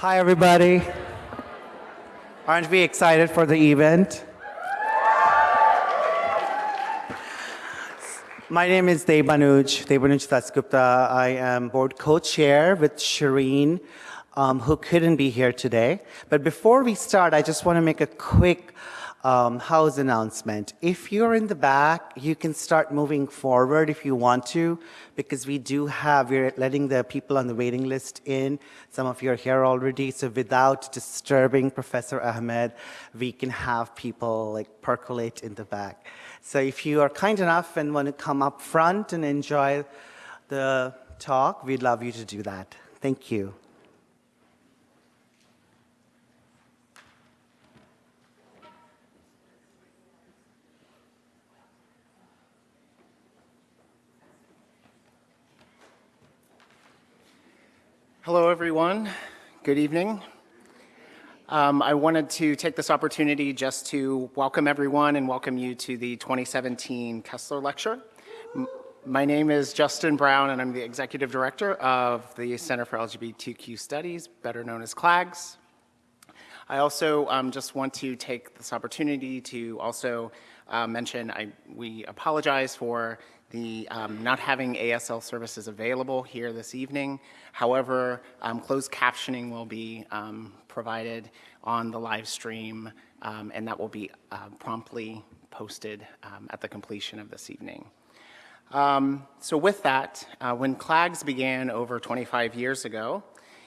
Hi, everybody. Aren't we excited for the event? My name is Debanuj, Debanuj Dasgupta. I am board co-chair with Shireen, um, who couldn't be here today. But before we start, I just want to make a quick um, house announcement. If you're in the back, you can start moving forward if you want to, because we do have, we're letting the people on the waiting list in. Some of you are here already, so without disturbing Professor Ahmed, we can have people like percolate in the back. So if you are kind enough and want to come up front and enjoy the talk, we'd love you to do that. Thank you. Hello, everyone. Good evening. Um, I wanted to take this opportunity just to welcome everyone and welcome you to the 2017 Kessler Lecture. M my name is Justin Brown and I'm the Executive Director of the Center for LGBTQ Studies, better known as CLAGS. I also um, just want to take this opportunity to also uh, mention I, we apologize for the um, not having ASL services available here this evening. However, um, closed captioning will be um, provided on the live stream um, and that will be uh, promptly posted um, at the completion of this evening. Um, so with that, uh, when CLAGS began over 25 years ago,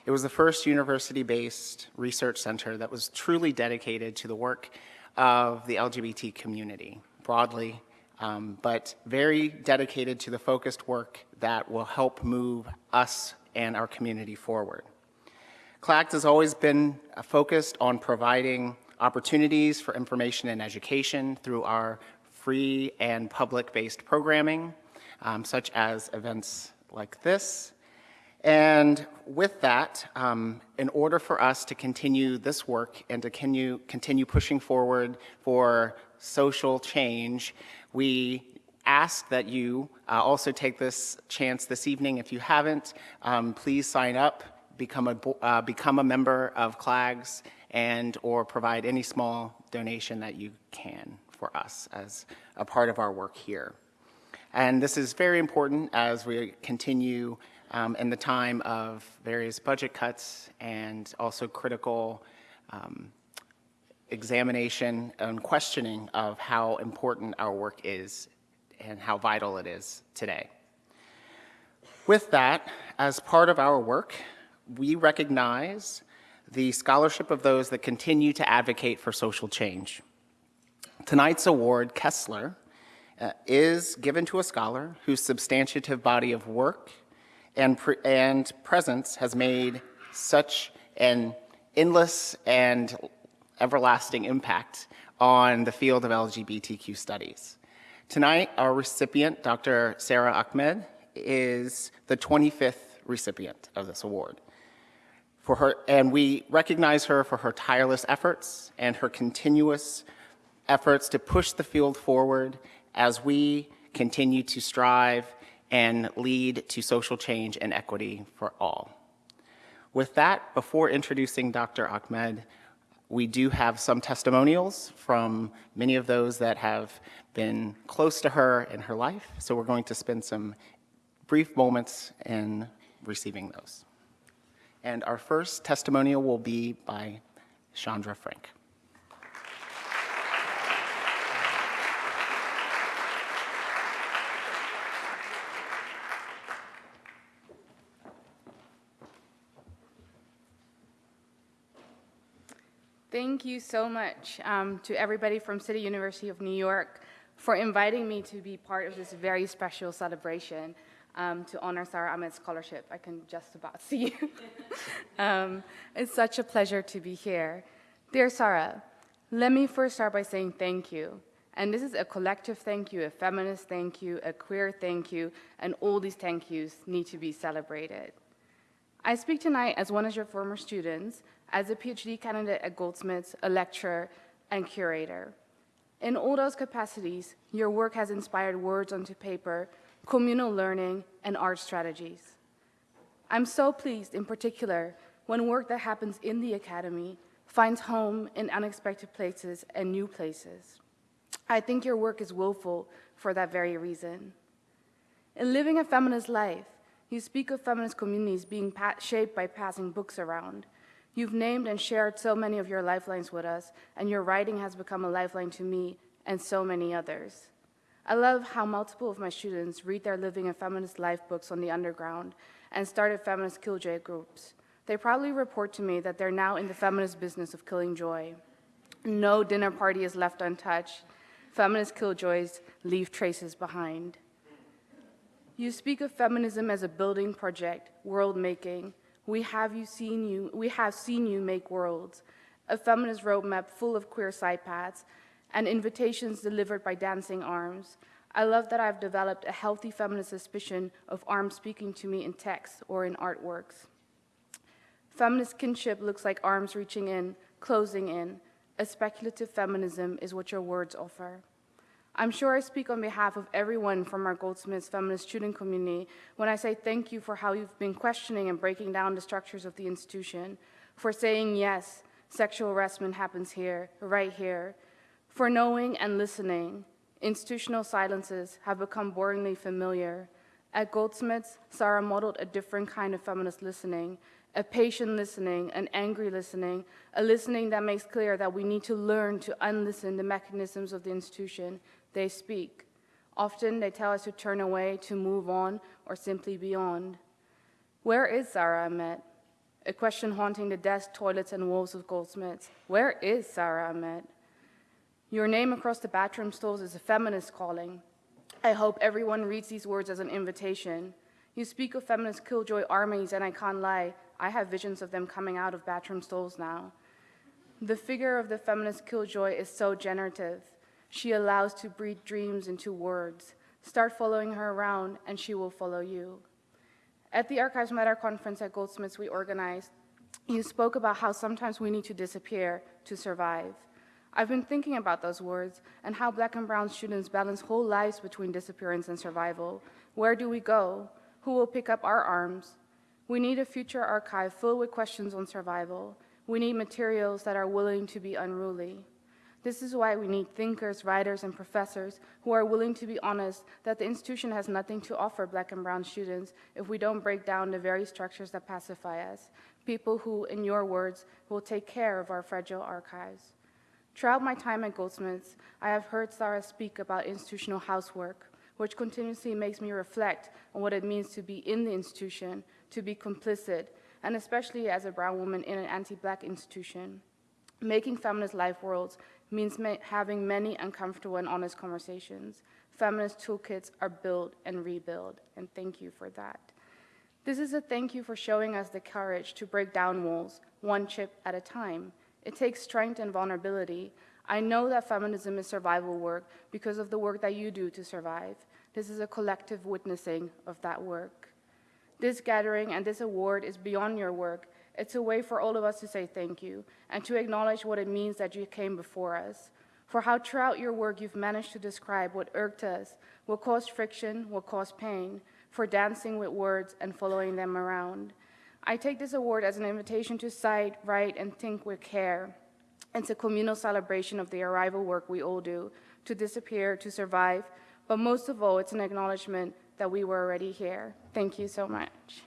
it was the first university-based research center that was truly dedicated to the work of the LGBT community broadly um, but very dedicated to the focused work that will help move us and our community forward. CLAGS has always been uh, focused on providing opportunities for information and education through our free and public-based programming, um, such as events like this. And with that, um, in order for us to continue this work and to continue, continue pushing forward for social change, we ask that you uh, also take this chance this evening. If you haven't, um, please sign up, become a, uh, become a member of CLAGS, and or provide any small donation that you can for us as a part of our work here. And this is very important as we continue um, in the time of various budget cuts and also critical um, examination and questioning of how important our work is and how vital it is today. With that, as part of our work, we recognize the scholarship of those that continue to advocate for social change. Tonight's award, Kessler, uh, is given to a scholar whose substantive body of work and, pre and presence has made such an endless and everlasting impact on the field of LGBTQ studies. Tonight, our recipient, Dr. Sara Ahmed, is the 25th recipient of this award. For her, and we recognize her for her tireless efforts and her continuous efforts to push the field forward as we continue to strive and lead to social change and equity for all. With that, before introducing Dr. Ahmed, we do have some testimonials from many of those that have been close to her in her life. So we're going to spend some brief moments in receiving those. And our first testimonial will be by Chandra Frank. Thank you so much um, to everybody from City University of New York for inviting me to be part of this very special celebration um, to honor Sara Ahmed's scholarship. I can just about see you. um, it's such a pleasure to be here. Dear Sara, let me first start by saying thank you. And this is a collective thank you, a feminist thank you, a queer thank you, and all these thank yous need to be celebrated. I speak tonight as one of your former students, as a PhD candidate at Goldsmiths, a lecturer, and curator. In all those capacities, your work has inspired words onto paper, communal learning, and art strategies. I'm so pleased, in particular, when work that happens in the academy finds home in unexpected places and new places. I think your work is willful for that very reason. In living a feminist life, you speak of feminist communities being shaped by passing books around. You've named and shared so many of your lifelines with us, and your writing has become a lifeline to me and so many others. I love how multiple of my students read their Living a Feminist Life books on the underground and started feminist killjoy groups. They proudly report to me that they're now in the feminist business of killing joy. No dinner party is left untouched. Feminist killjoys leave traces behind. You speak of feminism as a building project, world making. We have you seen you, we have seen you make worlds. A feminist roadmap full of queer side paths and invitations delivered by dancing arms. I love that I've developed a healthy feminist suspicion of arms speaking to me in text or in artworks. Feminist kinship looks like arms reaching in, closing in. A speculative feminism is what your words offer. I'm sure I speak on behalf of everyone from our Goldsmiths feminist student community when I say thank you for how you've been questioning and breaking down the structures of the institution, for saying yes, sexual harassment happens here, right here, for knowing and listening. Institutional silences have become boringly familiar. At Goldsmiths, Sara modeled a different kind of feminist listening, a patient listening, an angry listening, a listening that makes clear that we need to learn to unlisten the mechanisms of the institution. They speak. Often they tell us to turn away, to move on, or simply beyond. Where is Sara Ahmed? A question haunting the desks, toilets, and walls of Goldsmiths. Where is Sara Ahmed? Your name across the bathroom stalls is a feminist calling. I hope everyone reads these words as an invitation. You speak of feminist killjoy armies, and I can't lie, I have visions of them coming out of bathroom stalls now. The figure of the feminist killjoy is so generative. She allows to breathe dreams into words. Start following her around, and she will follow you. At the Archives Matter conference at Goldsmiths we organized, you spoke about how sometimes we need to disappear to survive. I've been thinking about those words and how black and brown students balance whole lives between disappearance and survival. Where do we go? Who will pick up our arms? We need a future archive filled with questions on survival. We need materials that are willing to be unruly. This is why we need thinkers, writers, and professors who are willing to be honest that the institution has nothing to offer black and brown students if we don't break down the very structures that pacify us. People who, in your words, will take care of our fragile archives. Throughout my time at Goldsmiths, I have heard Sara speak about institutional housework, which continuously makes me reflect on what it means to be in the institution, to be complicit, and especially as a brown woman in an anti-black institution. Making feminist life worlds means ma having many uncomfortable and honest conversations. Feminist toolkits are built and rebuilt, and thank you for that. This is a thank you for showing us the courage to break down walls, one chip at a time. It takes strength and vulnerability. I know that feminism is survival work because of the work that you do to survive. This is a collective witnessing of that work. This gathering and this award is beyond your work. It's a way for all of us to say thank you and to acknowledge what it means that you came before us. For how throughout your work you've managed to describe what irked us, what caused friction, what caused pain, for dancing with words and following them around. I take this award as an invitation to cite, write, and think with care. It's a communal celebration of the arrival work we all do, to disappear, to survive, but most of all, it's an acknowledgement that we were already here. Thank you so much.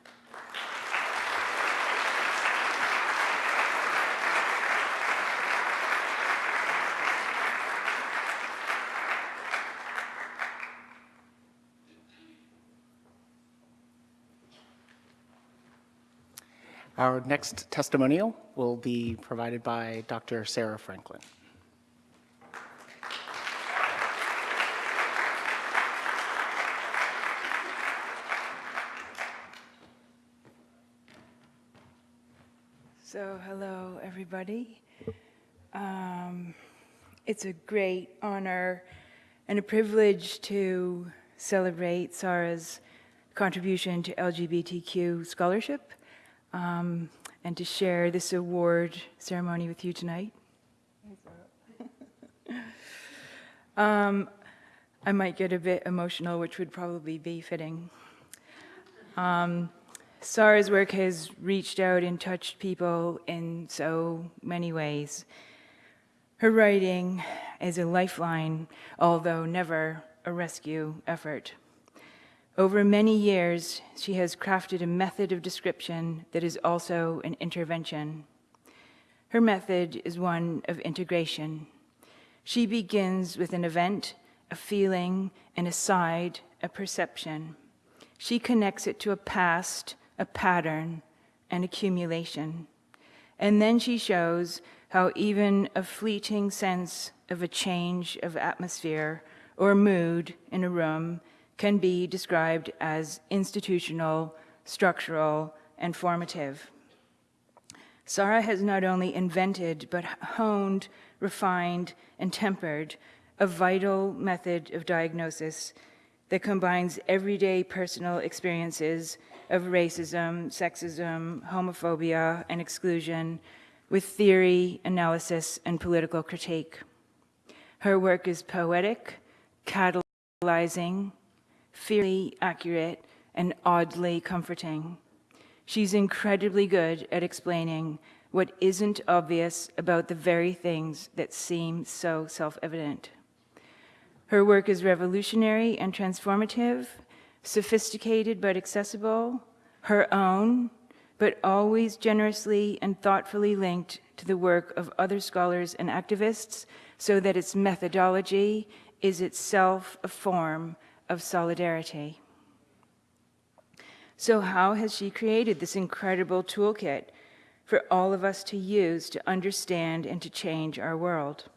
Our next testimonial will be provided by Dr. Sarah Franklin. So, hello, everybody. Um, it's a great honor and a privilege to celebrate Sara's contribution to LGBTQ scholarship um, and to share this award ceremony with you tonight. um, I might get a bit emotional, which would probably be fitting. Um, Sara's work has reached out and touched people in so many ways. Her writing is a lifeline, although never a rescue effort. Over many years, she has crafted a method of description that is also an intervention. Her method is one of integration. She begins with an event, a feeling, an aside, a perception. She connects it to a past, a pattern, an accumulation. And then she shows how even a fleeting sense of a change of atmosphere or mood in a room can be described as institutional, structural, and formative. Sara has not only invented, but honed, refined, and tempered a vital method of diagnosis that combines everyday personal experiences of racism, sexism, homophobia, and exclusion with theory, analysis, and political critique. Her work is poetic, catalyzing, fiercely accurate, and oddly comforting. She's incredibly good at explaining what isn't obvious about the very things that seem so self-evident. Her work is revolutionary and transformative, sophisticated but accessible, her own, but always generously and thoughtfully linked to the work of other scholars and activists so that its methodology is itself a form of solidarity. So how has she created this incredible toolkit for all of us to use to understand and to change our world?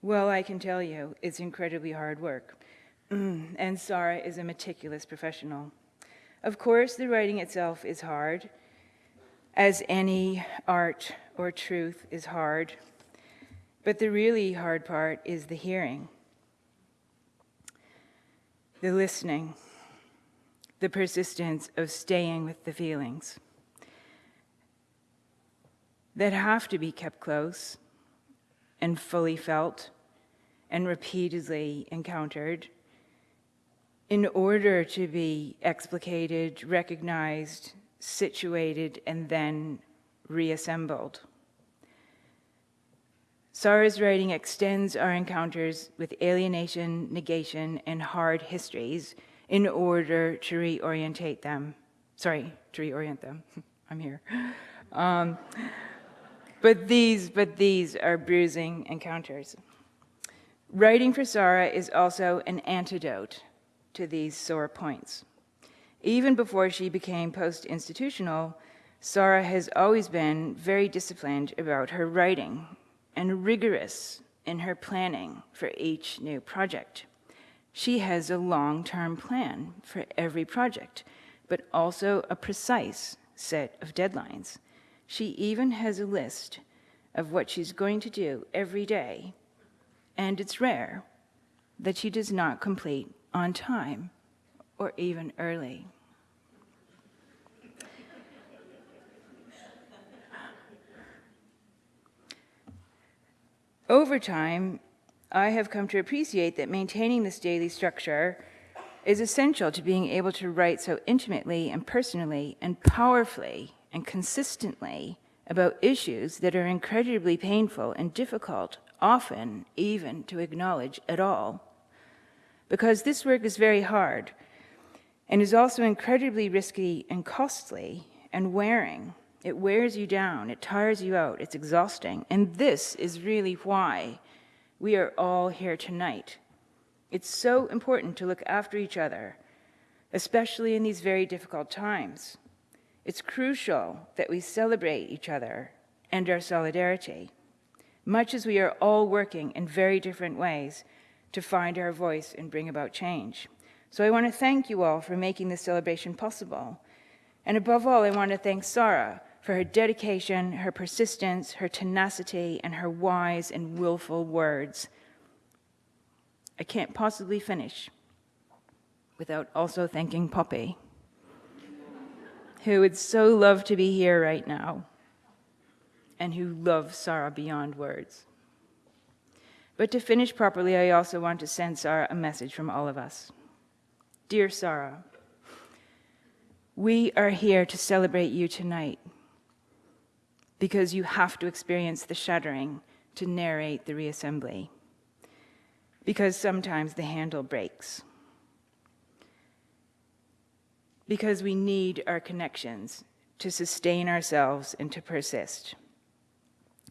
Well, I can tell you, it's incredibly hard work. And Sara is a meticulous professional. Of course, the writing itself is hard, as any art or truth is hard. But the really hard part is the hearing, the listening, the persistence of staying with the feelings that have to be kept close and fully felt and repeatedly encountered in order to be explicated, recognized, situated, and then reassembled. Sara's writing extends our encounters with alienation, negation, and hard histories in order to reorientate them. Sorry, to reorient them. I'm here. Um, but these, but these are bruising encounters. Writing for Sara is also an antidote to these sore points. Even before she became post-institutional, Sara has always been very disciplined about her writing and rigorous in her planning for each new project. She has a long-term plan for every project, but also a precise set of deadlines. She even has a list of what she's going to do every day, and it's rare that she does not complete on time or even early. Over time, I have come to appreciate that maintaining this daily structure is essential to being able to write so intimately and personally and powerfully and consistently about issues that are incredibly painful and difficult, often even to acknowledge at all. Because this work is very hard and is also incredibly risky and costly and wearing. It wears you down, it tires you out, it's exhausting. And this is really why we are all here tonight. It's so important to look after each other, especially in these very difficult times. It's crucial that we celebrate each other and our solidarity, much as we are all working in very different ways to find our voice and bring about change. So I want to thank you all for making this celebration possible. And above all, I want to thank Sara for her dedication, her persistence, her tenacity, and her wise and willful words. I can't possibly finish without also thanking Poppy, who would so love to be here right now and who loves Sara beyond words. But to finish properly, I also want to send Sara a message from all of us. Dear Sara, We are here to celebrate you tonight because you have to experience the shuddering to narrate the reassembly. Because sometimes the handle breaks. Because we need our connections to sustain ourselves and to persist.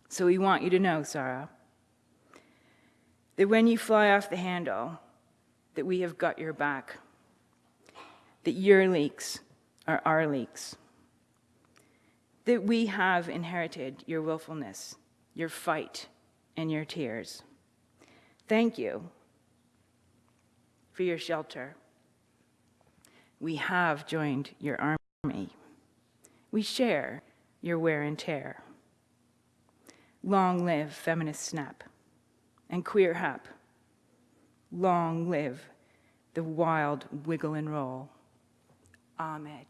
So we want you to know, Sara, that when you fly off the handle, that we have got your back, that your leaks are our leaks, that we have inherited your willfulness, your fight, and your tears. Thank you for your shelter. We have joined your army. We share your wear and tear. Long live feminist snap and queer hap. Long live the wild wiggle and roll. Ahmed.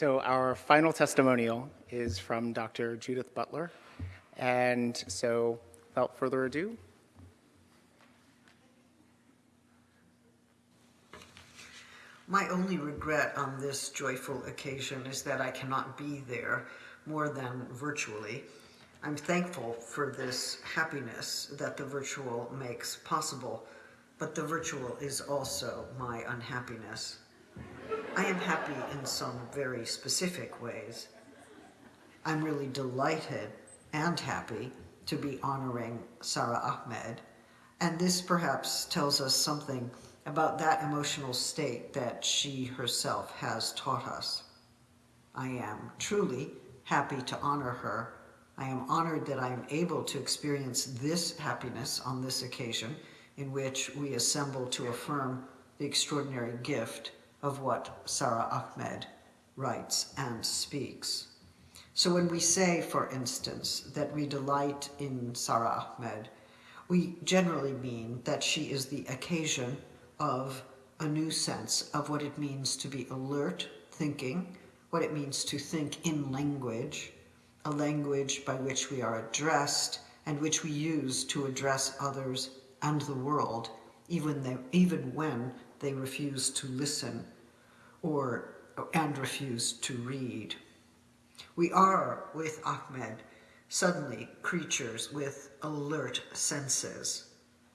So our final testimonial is from Dr. Judith Butler. And so without further ado, My only regret on this joyful occasion is that I cannot be there more than virtually. I'm thankful for this happiness that the virtual makes possible, but the virtual is also my unhappiness. I am happy in some very specific ways. I'm really delighted and happy to be honoring Sara Ahmed, and this perhaps tells us something about that emotional state that she herself has taught us. I am truly happy to honor her. I am honored that I am able to experience this happiness on this occasion in which we assemble to affirm the extraordinary gift of what Sara Ahmed writes and speaks. So when we say, for instance, that we delight in Sara Ahmed, we generally mean that she is the occasion of a new sense of what it means to be alert thinking, what it means to think in language, a language by which we are addressed and which we use to address others and the world, even, they, even when they refuse to listen or and refuse to read. We are, with Ahmed, suddenly creatures with alert senses.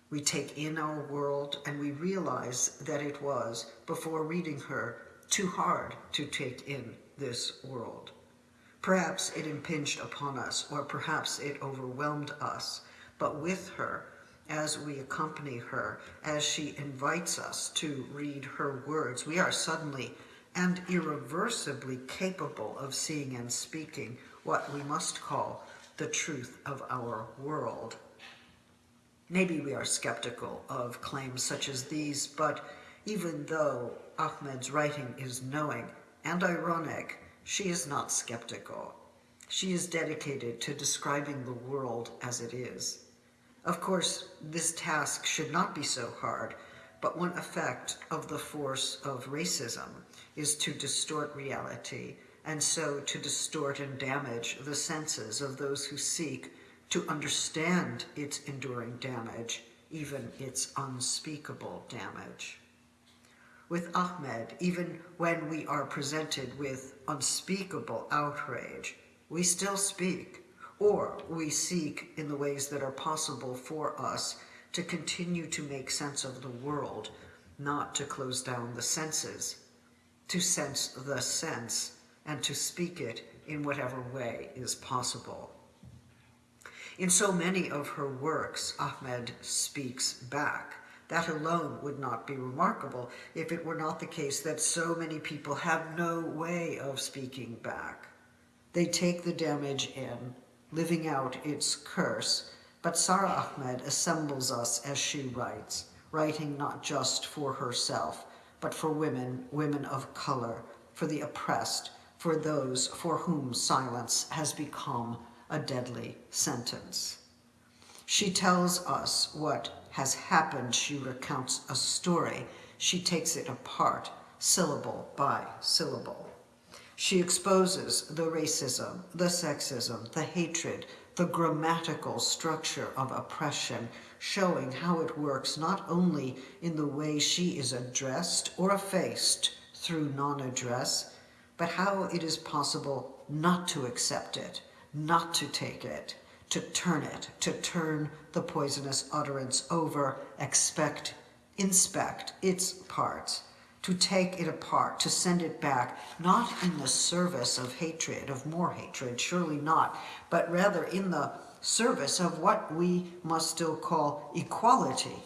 We take in our world and we realize that it was, before reading her, too hard to take in this world. Perhaps it impinged upon us, or perhaps it overwhelmed us, but with her, as we accompany her, as she invites us to read her words, we are suddenly and irreversibly capable of seeing and speaking what we must call the truth of our world. Maybe we are skeptical of claims such as these, but even though Ahmed's writing is knowing and ironic, she is not skeptical. She is dedicated to describing the world as it is. Of course, this task should not be so hard, but one effect of the force of racism is to distort reality, and so to distort and damage the senses of those who seek to understand its enduring damage, even its unspeakable damage. With Ahmed, even when we are presented with unspeakable outrage, we still speak, or we seek in the ways that are possible for us to continue to make sense of the world, not to close down the senses, to sense the sense, and to speak it in whatever way is possible. In so many of her works, Ahmed speaks back. That alone would not be remarkable if it were not the case that so many people have no way of speaking back. They take the damage in, living out its curse, but Sara Ahmed assembles us as she writes, writing not just for herself, but for women, women of color, for the oppressed, for those for whom silence has become a deadly sentence. She tells us what has happened. She recounts a story. She takes it apart, syllable by syllable. She exposes the racism, the sexism, the hatred, the grammatical structure of oppression, showing how it works not only in the way she is addressed or effaced through non-address, but how it is possible not to accept it, not to take it, to turn it, to turn the poisonous utterance over, expect, inspect its parts, to take it apart, to send it back, not in the service of hatred, of more hatred, surely not, but rather in the service of what we must still call equality.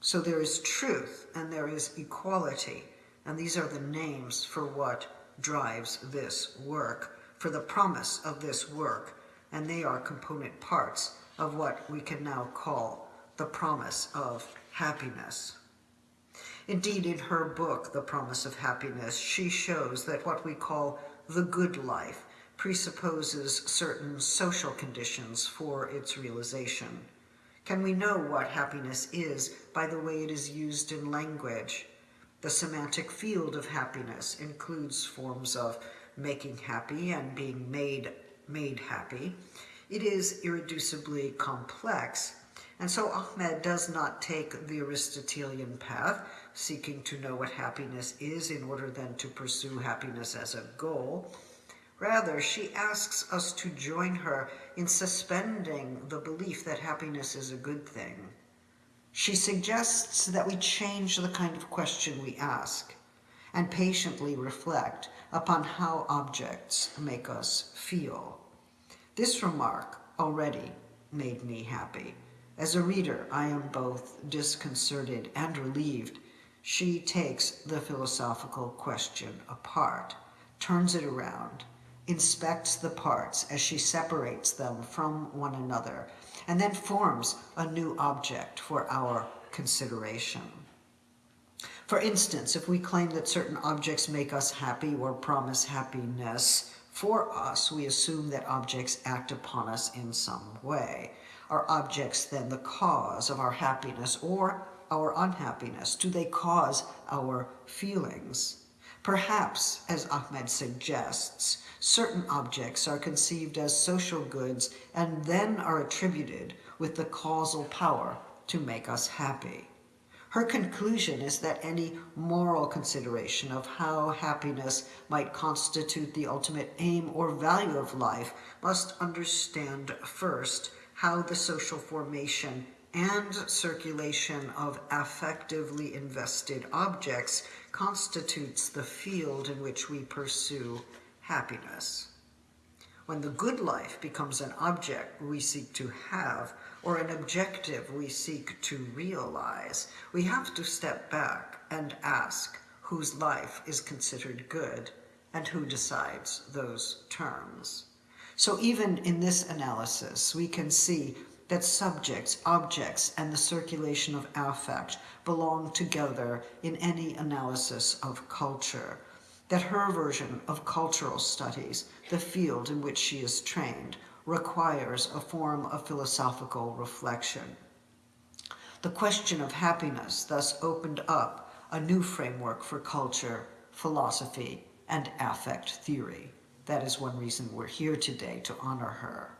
So there is truth and there is equality, and these are the names for what drives this work, for the promise of this work, and they are component parts of what we can now call the promise of happiness. Indeed, in her book, The Promise of Happiness, she shows that what we call the good life presupposes certain social conditions for its realization. Can we know what happiness is by the way it is used in language? The semantic field of happiness includes forms of making happy and being made, made happy. It is irreducibly complex, and so Ahmed does not take the Aristotelian path, seeking to know what happiness is in order then to pursue happiness as a goal. Rather, she asks us to join her in suspending the belief that happiness is a good thing. She suggests that we change the kind of question we ask and patiently reflect upon how objects make us feel. This remark already made me happy. As a reader, I am both disconcerted and relieved. She takes the philosophical question apart, turns it around, inspects the parts as she separates them from one another, and then forms a new object for our consideration. For instance, if we claim that certain objects make us happy or promise happiness for us, we assume that objects act upon us in some way. Are objects then the cause of our happiness or our unhappiness? Do they cause our feelings? Perhaps, as Ahmed suggests, certain objects are conceived as social goods and then are attributed with the causal power to make us happy. Her conclusion is that any moral consideration of how happiness might constitute the ultimate aim or value of life must understand first how the social formation and circulation of affectively invested objects constitutes the field in which we pursue happiness. When the good life becomes an object we seek to have or an objective we seek to realize, we have to step back and ask whose life is considered good and who decides those terms. So even in this analysis, we can see that subjects, objects, and the circulation of affect belong together in any analysis of culture, that her version of cultural studies, the field in which she is trained, requires a form of philosophical reflection. The question of happiness thus opened up a new framework for culture, philosophy, and affect theory. That is one reason we're here today to honor her.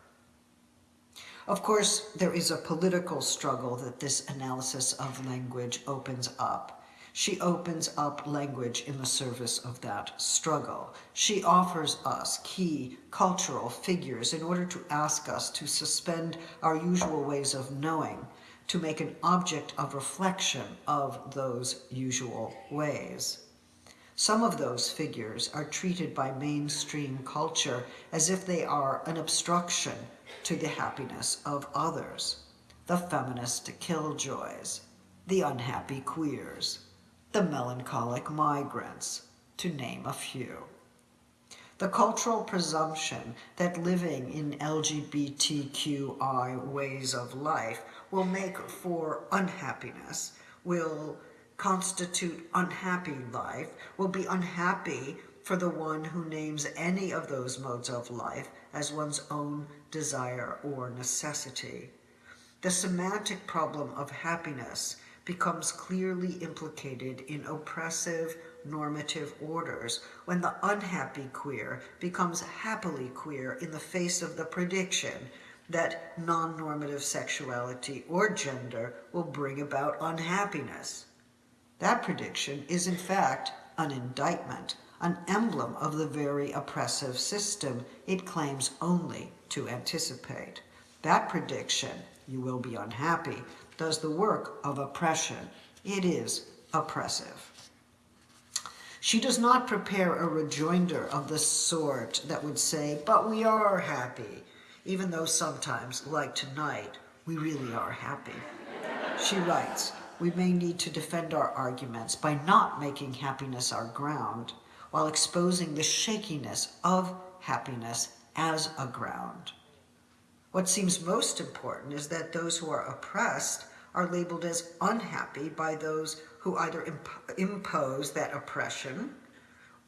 Of course, there is a political struggle that this analysis of language opens up. She opens up language in the service of that struggle. She offers us key cultural figures in order to ask us to suspend our usual ways of knowing, to make an object of reflection of those usual ways. Some of those figures are treated by mainstream culture as if they are an obstruction to the happiness of others. The feminist killjoys, the unhappy queers, the melancholic migrants, to name a few. The cultural presumption that living in LGBTQI ways of life will make for unhappiness will constitute unhappy life, will be unhappy for the one who names any of those modes of life as one's own desire or necessity. The semantic problem of happiness becomes clearly implicated in oppressive normative orders when the unhappy queer becomes happily queer in the face of the prediction that non-normative sexuality or gender will bring about unhappiness. That prediction is in fact an indictment, an emblem of the very oppressive system it claims only to anticipate. That prediction, you will be unhappy, does the work of oppression. It is oppressive. She does not prepare a rejoinder of the sort that would say, but we are happy, even though sometimes, like tonight, we really are happy. She writes, we may need to defend our arguments by not making happiness our ground, while exposing the shakiness of happiness as a ground. What seems most important is that those who are oppressed are labeled as unhappy by those who either imp impose that oppression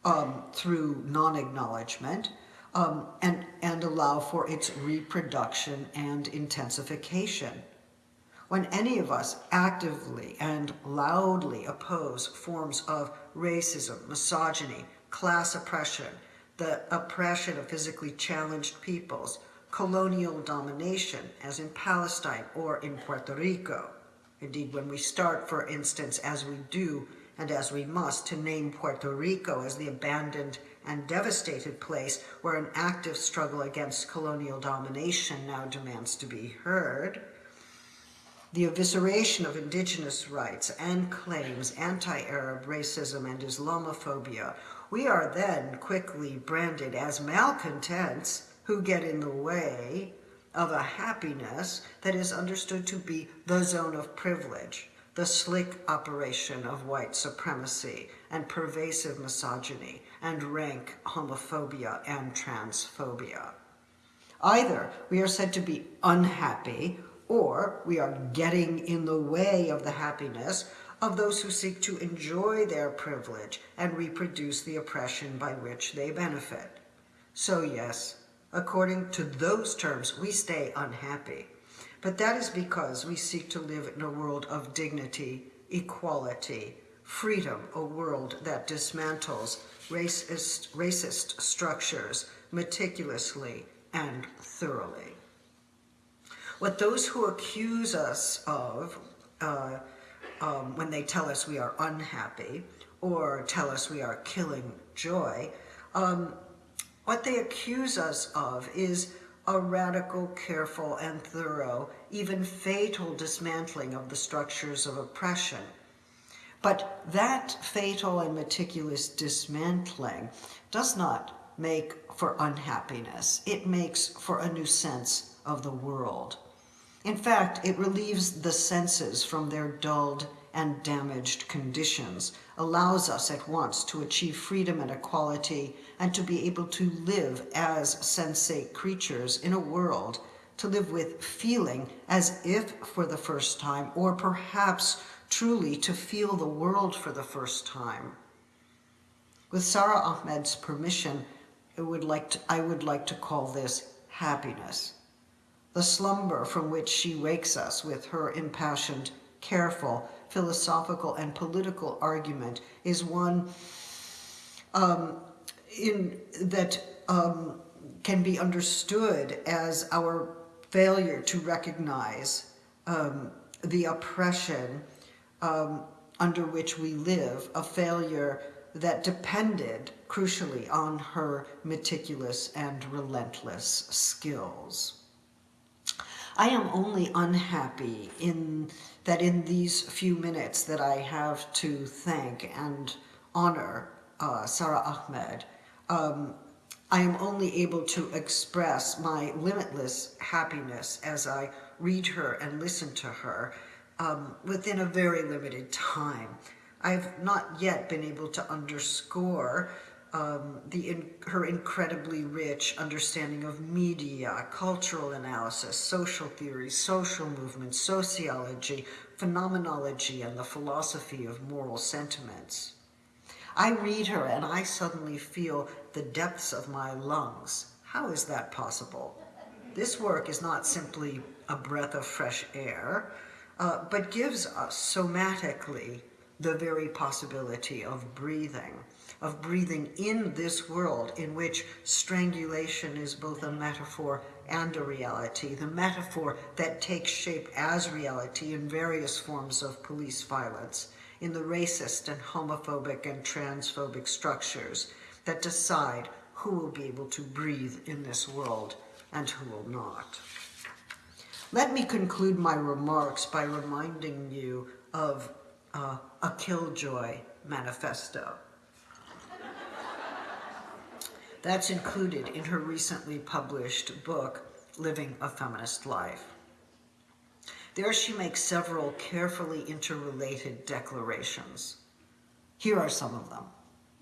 um, through non-acknowledgement um, and, and allow for its reproduction and intensification. When any of us actively and loudly oppose forms of racism, misogyny, class oppression, the oppression of physically challenged peoples, colonial domination, as in Palestine or in Puerto Rico. Indeed, when we start, for instance, as we do and as we must, to name Puerto Rico as the abandoned and devastated place where an active struggle against colonial domination now demands to be heard, the evisceration of indigenous rights and claims, anti-Arab racism and Islamophobia, we are then quickly branded as malcontents who get in the way of a happiness that is understood to be the zone of privilege, the slick operation of white supremacy and pervasive misogyny and rank homophobia and transphobia. Either we are said to be unhappy or we are getting in the way of the happiness of those who seek to enjoy their privilege and reproduce the oppression by which they benefit. So yes, According to those terms, we stay unhappy. But that is because we seek to live in a world of dignity, equality, freedom, a world that dismantles racist, racist structures meticulously and thoroughly. What those who accuse us of uh, um, when they tell us we are unhappy or tell us we are killing joy um, what they accuse us of is a radical, careful, and thorough, even fatal dismantling of the structures of oppression. But that fatal and meticulous dismantling does not make for unhappiness. It makes for a new sense of the world. In fact, it relieves the senses from their dulled and damaged conditions, allows us at once to achieve freedom and equality and to be able to live as sensate creatures in a world, to live with feeling as if for the first time, or perhaps truly to feel the world for the first time. With Sara Ahmed's permission, I would like to, I would like to call this happiness. The slumber from which she wakes us with her impassioned, careful, philosophical and political argument is one um, in, that um, can be understood as our failure to recognize um, the oppression um, under which we live, a failure that depended crucially on her meticulous and relentless skills. I am only unhappy in that in these few minutes that I have to thank and honor uh, Sara Ahmed, um, I am only able to express my limitless happiness as I read her and listen to her um, within a very limited time. I've not yet been able to underscore um, the in, her incredibly rich understanding of media, cultural analysis, social theory, social movements, sociology, phenomenology, and the philosophy of moral sentiments. I read her and I suddenly feel the depths of my lungs. How is that possible? This work is not simply a breath of fresh air, uh, but gives us somatically the very possibility of breathing, of breathing in this world in which strangulation is both a metaphor and a reality, the metaphor that takes shape as reality in various forms of police violence, in the racist and homophobic and transphobic structures that decide who will be able to breathe in this world and who will not. Let me conclude my remarks by reminding you of uh, a Killjoy manifesto. That's included in her recently published book, Living a Feminist Life. There she makes several carefully interrelated declarations. Here are some of them.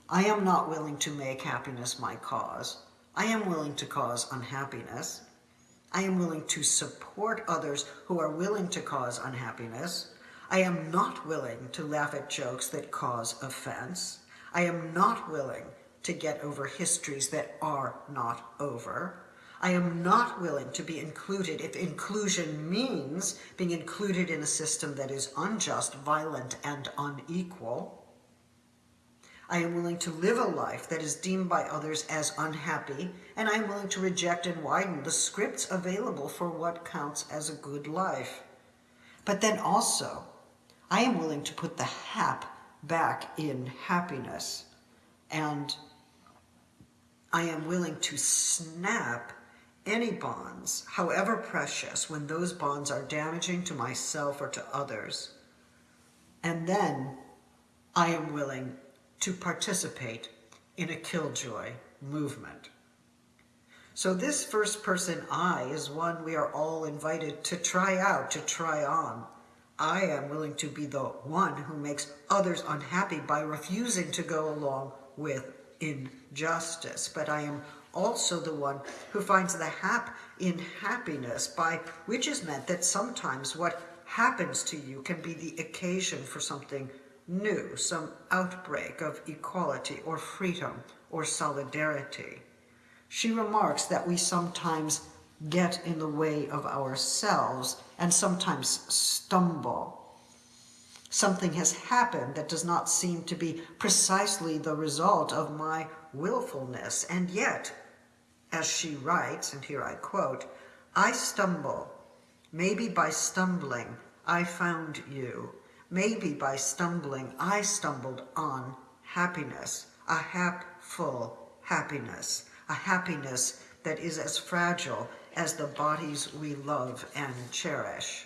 I am not willing to make happiness my cause. I am willing to cause unhappiness. I am willing to support others who are willing to cause unhappiness. I am not willing to laugh at jokes that cause offense. I am not willing to get over histories that are not over. I am not willing to be included if inclusion means being included in a system that is unjust, violent, and unequal. I am willing to live a life that is deemed by others as unhappy, and I am willing to reject and widen the scripts available for what counts as a good life. But then also, I am willing to put the hap back in happiness and I am willing to snap any bonds, however precious, when those bonds are damaging to myself or to others. And then I am willing to participate in a killjoy movement. So this first person I is one we are all invited to try out, to try on. I am willing to be the one who makes others unhappy by refusing to go along with injustice, but I am also the one who finds the hap in happiness, by which is meant that sometimes what happens to you can be the occasion for something new, some outbreak of equality or freedom or solidarity. She remarks that we sometimes get in the way of ourselves and sometimes stumble something has happened that does not seem to be precisely the result of my willfulness. And yet, as she writes, and here I quote, I stumble. Maybe by stumbling, I found you. Maybe by stumbling, I stumbled on happiness, a hapful happiness, a happiness that is as fragile as the bodies we love and cherish,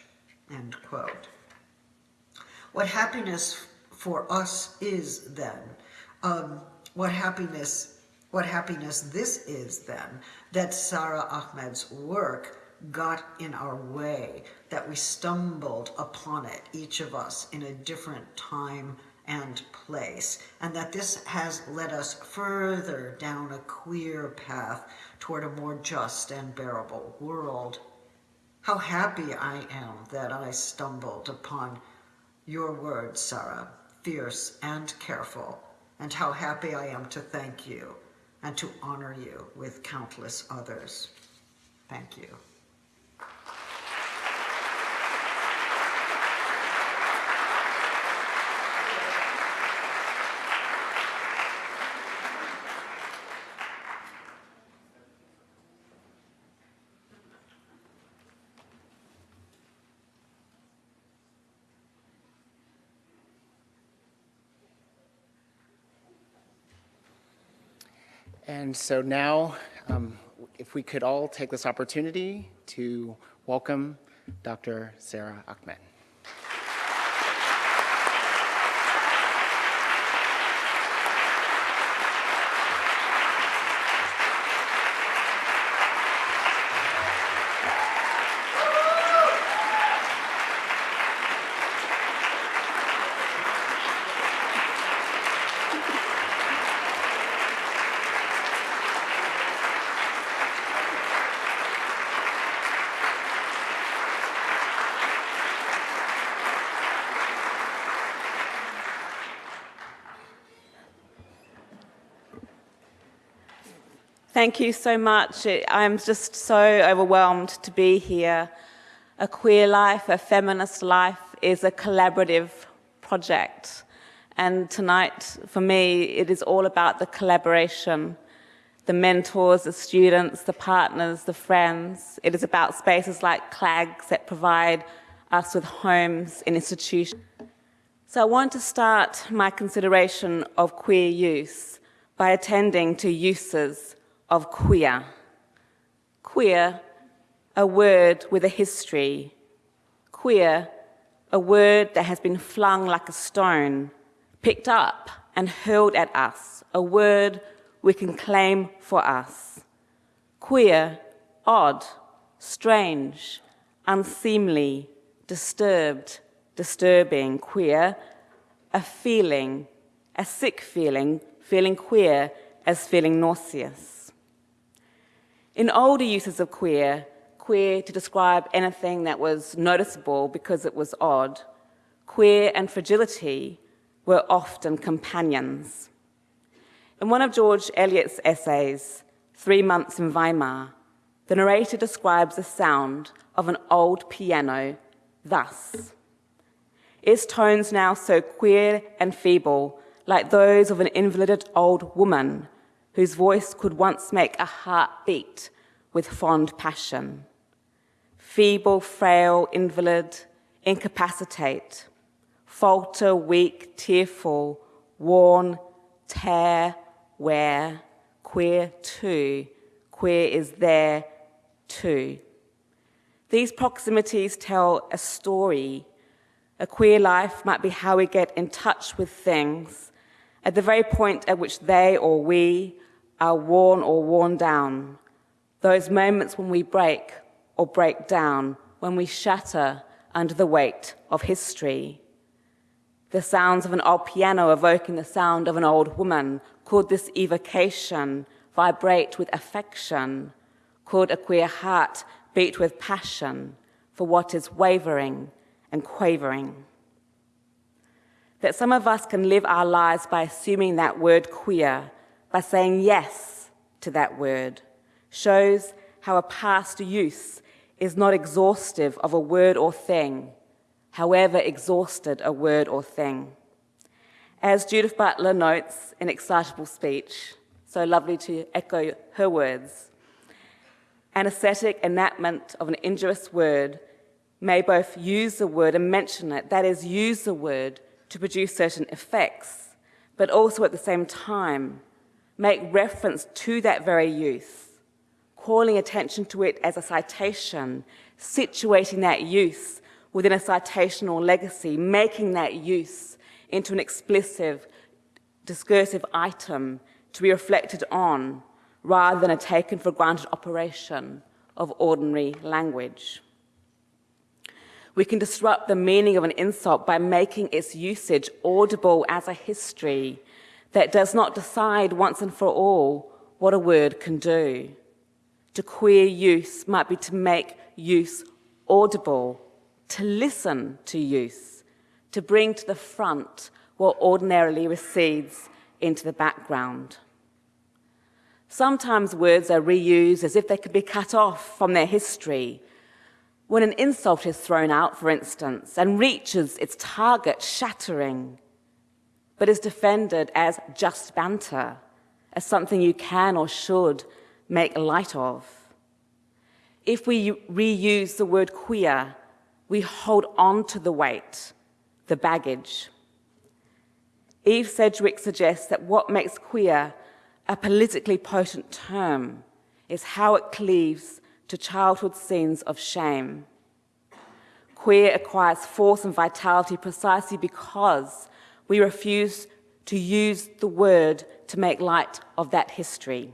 end quote what happiness for us is then, um, what happiness, what happiness this is then, that Sara Ahmed's work got in our way, that we stumbled upon it, each of us, in a different time and place, and that this has led us further down a queer path toward a more just and bearable world. How happy I am that I stumbled upon your words, Sara, fierce and careful, and how happy I am to thank you and to honor you with countless others. Thank you. And so now, um, if we could all take this opportunity to welcome Dr. Sara Ahmed. Thank you so much. I'm just so overwhelmed to be here. A queer life, a feminist life is a collaborative project. And tonight, for me, it is all about the collaboration the mentors, the students, the partners, the friends. It is about spaces like CLAGS that provide us with homes and institutions. So I want to start my consideration of queer use by attending to uses of queer. Queer, a word with a history. Queer, a word that has been flung like a stone, picked up and hurled at us, a word we can claim for us. Queer, odd, strange, unseemly, disturbed, disturbing, queer, a feeling, a sick feeling, feeling queer as feeling nauseous. In older uses of queer, queer to describe anything that was noticeable because it was odd, queer and fragility were often companions. In one of George Eliot's essays, Three Months in Weimar, the narrator describes the sound of an old piano thus. Its tones now so queer and feeble, like those of an invalided old woman whose voice could once make a heart beat with fond passion. Feeble, frail, invalid, incapacitate, falter, weak, tearful, worn, tear, wear, queer too, queer is there too. These proximities tell a story. A queer life might be how we get in touch with things at the very point at which they or we are worn or worn down. Those moments when we break or break down, when we shatter under the weight of history. The sounds of an old piano evoking the sound of an old woman could this evocation vibrate with affection? Could a queer heart beat with passion for what is wavering and quavering? That some of us can live our lives by assuming that word queer, by saying yes to that word, shows how a past use is not exhaustive of a word or thing, however exhausted a word or thing. As Judith Butler notes in Excitable Speech, so lovely to echo her words, an aesthetic enactment of an injurious word may both use the word and mention it, that is, use the word to produce certain effects, but also at the same time make reference to that very use, calling attention to it as a citation, situating that use within a citational legacy, making that use into an explicit, discursive item to be reflected on rather than a taken for granted operation of ordinary language. We can disrupt the meaning of an insult by making its usage audible as a history that does not decide once and for all what a word can do. To queer use might be to make use audible, to listen to use, to bring to the front what ordinarily recedes into the background. Sometimes words are reused as if they could be cut off from their history. When an insult is thrown out, for instance, and reaches its target shattering, but is defended as just banter, as something you can or should make light of. If we reuse the word queer, we hold on to the weight the baggage. Eve Sedgwick suggests that what makes queer a politically potent term is how it cleaves to childhood scenes of shame. Queer acquires force and vitality precisely because we refuse to use the word to make light of that history.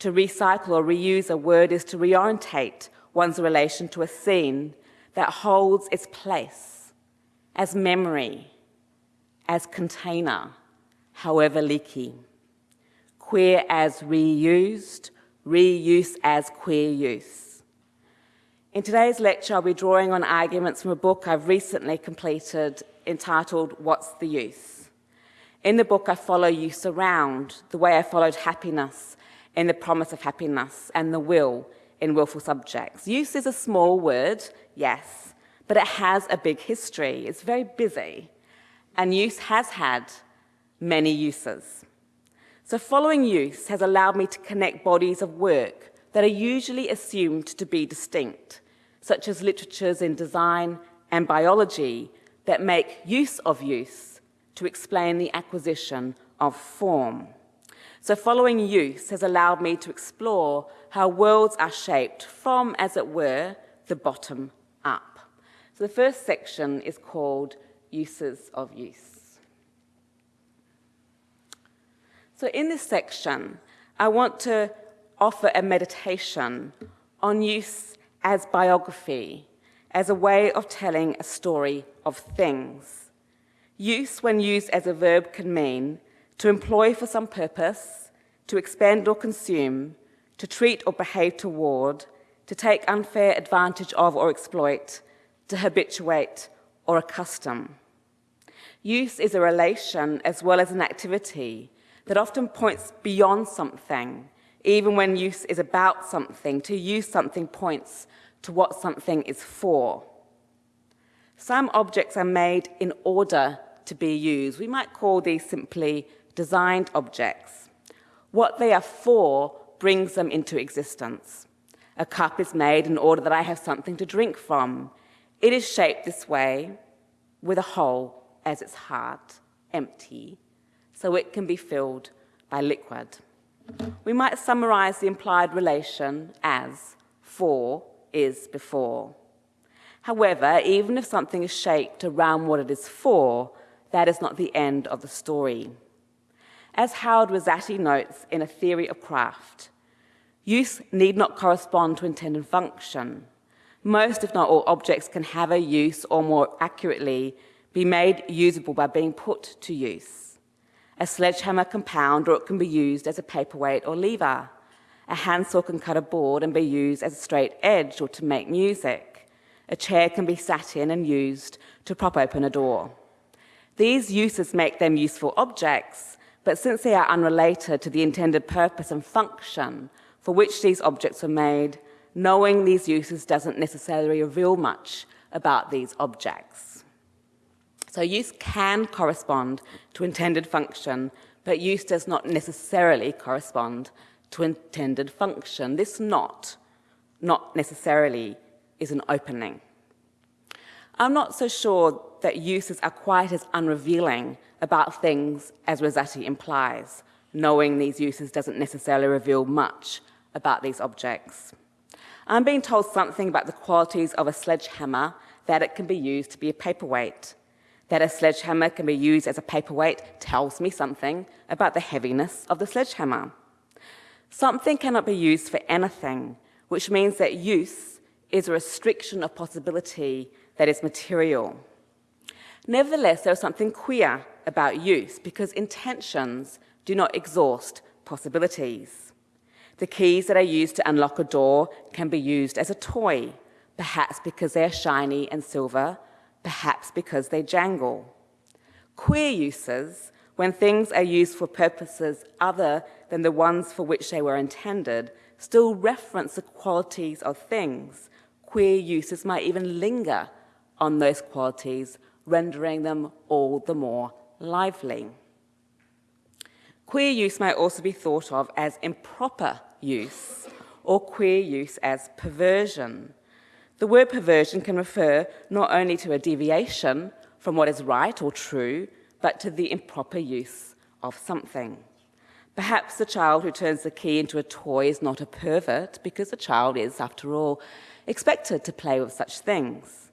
To recycle or reuse a word is to reorientate one's relation to a scene that holds its place as memory, as container, however leaky. Queer as reused, reuse as queer use. In today's lecture, I'll be drawing on arguments from a book I've recently completed entitled What's the Use? In the book, I follow use around the way I followed happiness in the promise of happiness and the will in willful subjects. Use is a small word, yes, but it has a big history. It's very busy, and use has had many uses. So following use has allowed me to connect bodies of work that are usually assumed to be distinct, such as literatures in design and biology that make use of use to explain the acquisition of form. So following use has allowed me to explore how worlds are shaped from, as it were, the bottom up. So the first section is called Uses of Use. So in this section, I want to offer a meditation on use as biography, as a way of telling a story of things. Use, when used as a verb, can mean to employ for some purpose, to expend or consume, to treat or behave toward, to take unfair advantage of or exploit, to habituate or accustom. Use is a relation as well as an activity that often points beyond something, even when use is about something. To use something points to what something is for. Some objects are made in order to be used. We might call these simply designed objects. What they are for brings them into existence. A cup is made in order that I have something to drink from. It is shaped this way with a hole as its heart, empty, so it can be filled by liquid. We might summarize the implied relation as for is before. However, even if something is shaped around what it is for, that is not the end of the story. As Howard Risatti notes in A Theory of Craft, use need not correspond to intended function. Most, if not all, objects can have a use, or more accurately, be made usable by being put to use. A sledgehammer can pound, or it can be used as a paperweight or lever. A handsaw can cut a board and be used as a straight edge or to make music. A chair can be sat in and used to prop open a door. These uses make them useful objects, but since they are unrelated to the intended purpose and function for which these objects were made, knowing these uses doesn't necessarily reveal much about these objects. So use can correspond to intended function, but use does not necessarily correspond to intended function. This not, not necessarily, is an opening. I'm not so sure that uses are quite as unrevealing about things as Risatti implies. Knowing these uses doesn't necessarily reveal much about these objects. I'm being told something about the qualities of a sledgehammer, that it can be used to be a paperweight. That a sledgehammer can be used as a paperweight tells me something about the heaviness of the sledgehammer. Something cannot be used for anything, which means that use is a restriction of possibility that is material. Nevertheless, there is something queer about use because intentions do not exhaust possibilities. The keys that are used to unlock a door can be used as a toy, perhaps because they are shiny and silver, perhaps because they jangle. Queer uses, when things are used for purposes other than the ones for which they were intended, still reference the qualities of things. Queer uses might even linger on those qualities, rendering them all the more lively. Queer use may also be thought of as improper use, or queer use as perversion. The word perversion can refer not only to a deviation from what is right or true, but to the improper use of something. Perhaps the child who turns the key into a toy is not a pervert because the child is, after all, expected to play with such things.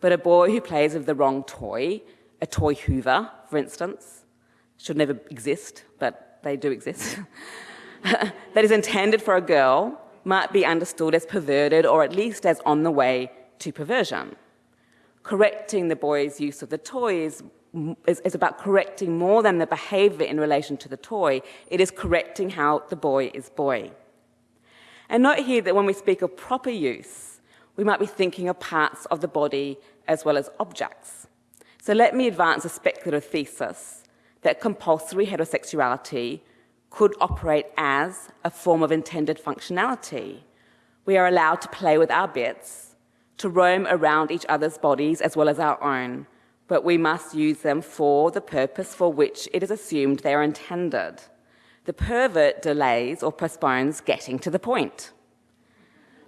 But a boy who plays with the wrong toy, a toy hoover, for instance, should never exist, but they do exist, that is intended for a girl might be understood as perverted or at least as on the way to perversion. Correcting the boy's use of the toy is, is, is, about correcting more than the behavior in relation to the toy. It is correcting how the boy is boy. And note here that when we speak of proper use, we might be thinking of parts of the body as well as objects. So let me advance a speculative thesis that compulsory heterosexuality could operate as a form of intended functionality. We are allowed to play with our bits, to roam around each other's bodies as well as our own, but we must use them for the purpose for which it is assumed they are intended. The pervert delays or postpones getting to the point.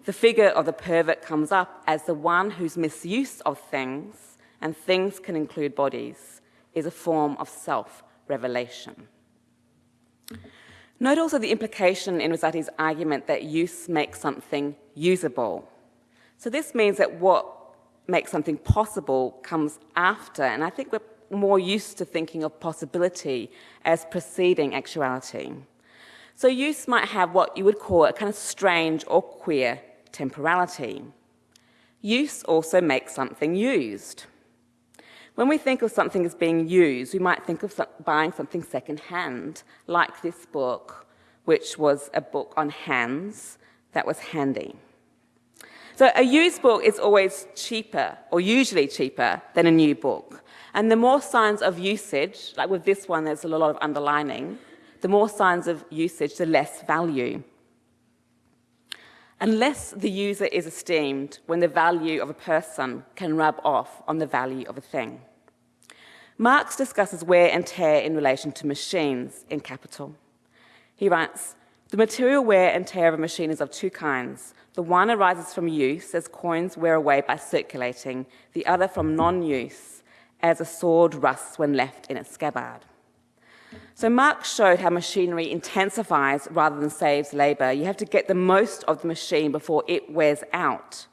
The figure of the pervert comes up as the one whose misuse of things, and things can include bodies, is a form of self-revelation. Note also the implication in Risatti's argument that use makes something usable. So this means that what makes something possible comes after, and I think we're more used to thinking of possibility as preceding actuality. So use might have what you would call a kind of strange or queer temporality. Use also makes something used. When we think of something as being used, we might think of buying something secondhand, like this book, which was a book on hands that was handy. So a used book is always cheaper, or usually cheaper, than a new book. And the more signs of usage, like with this one, there's a lot of underlining, the more signs of usage, the less value. Unless the user is esteemed when the value of a person can rub off on the value of a thing. Marx discusses wear and tear in relation to machines in Capital. He writes, the material wear and tear of a machine is of two kinds. The one arises from use, as coins wear away by circulating, the other from non-use, as a sword rusts when left in its scabbard. So Marx showed how machinery intensifies rather than saves labor. You have to get the most of the machine before it wears out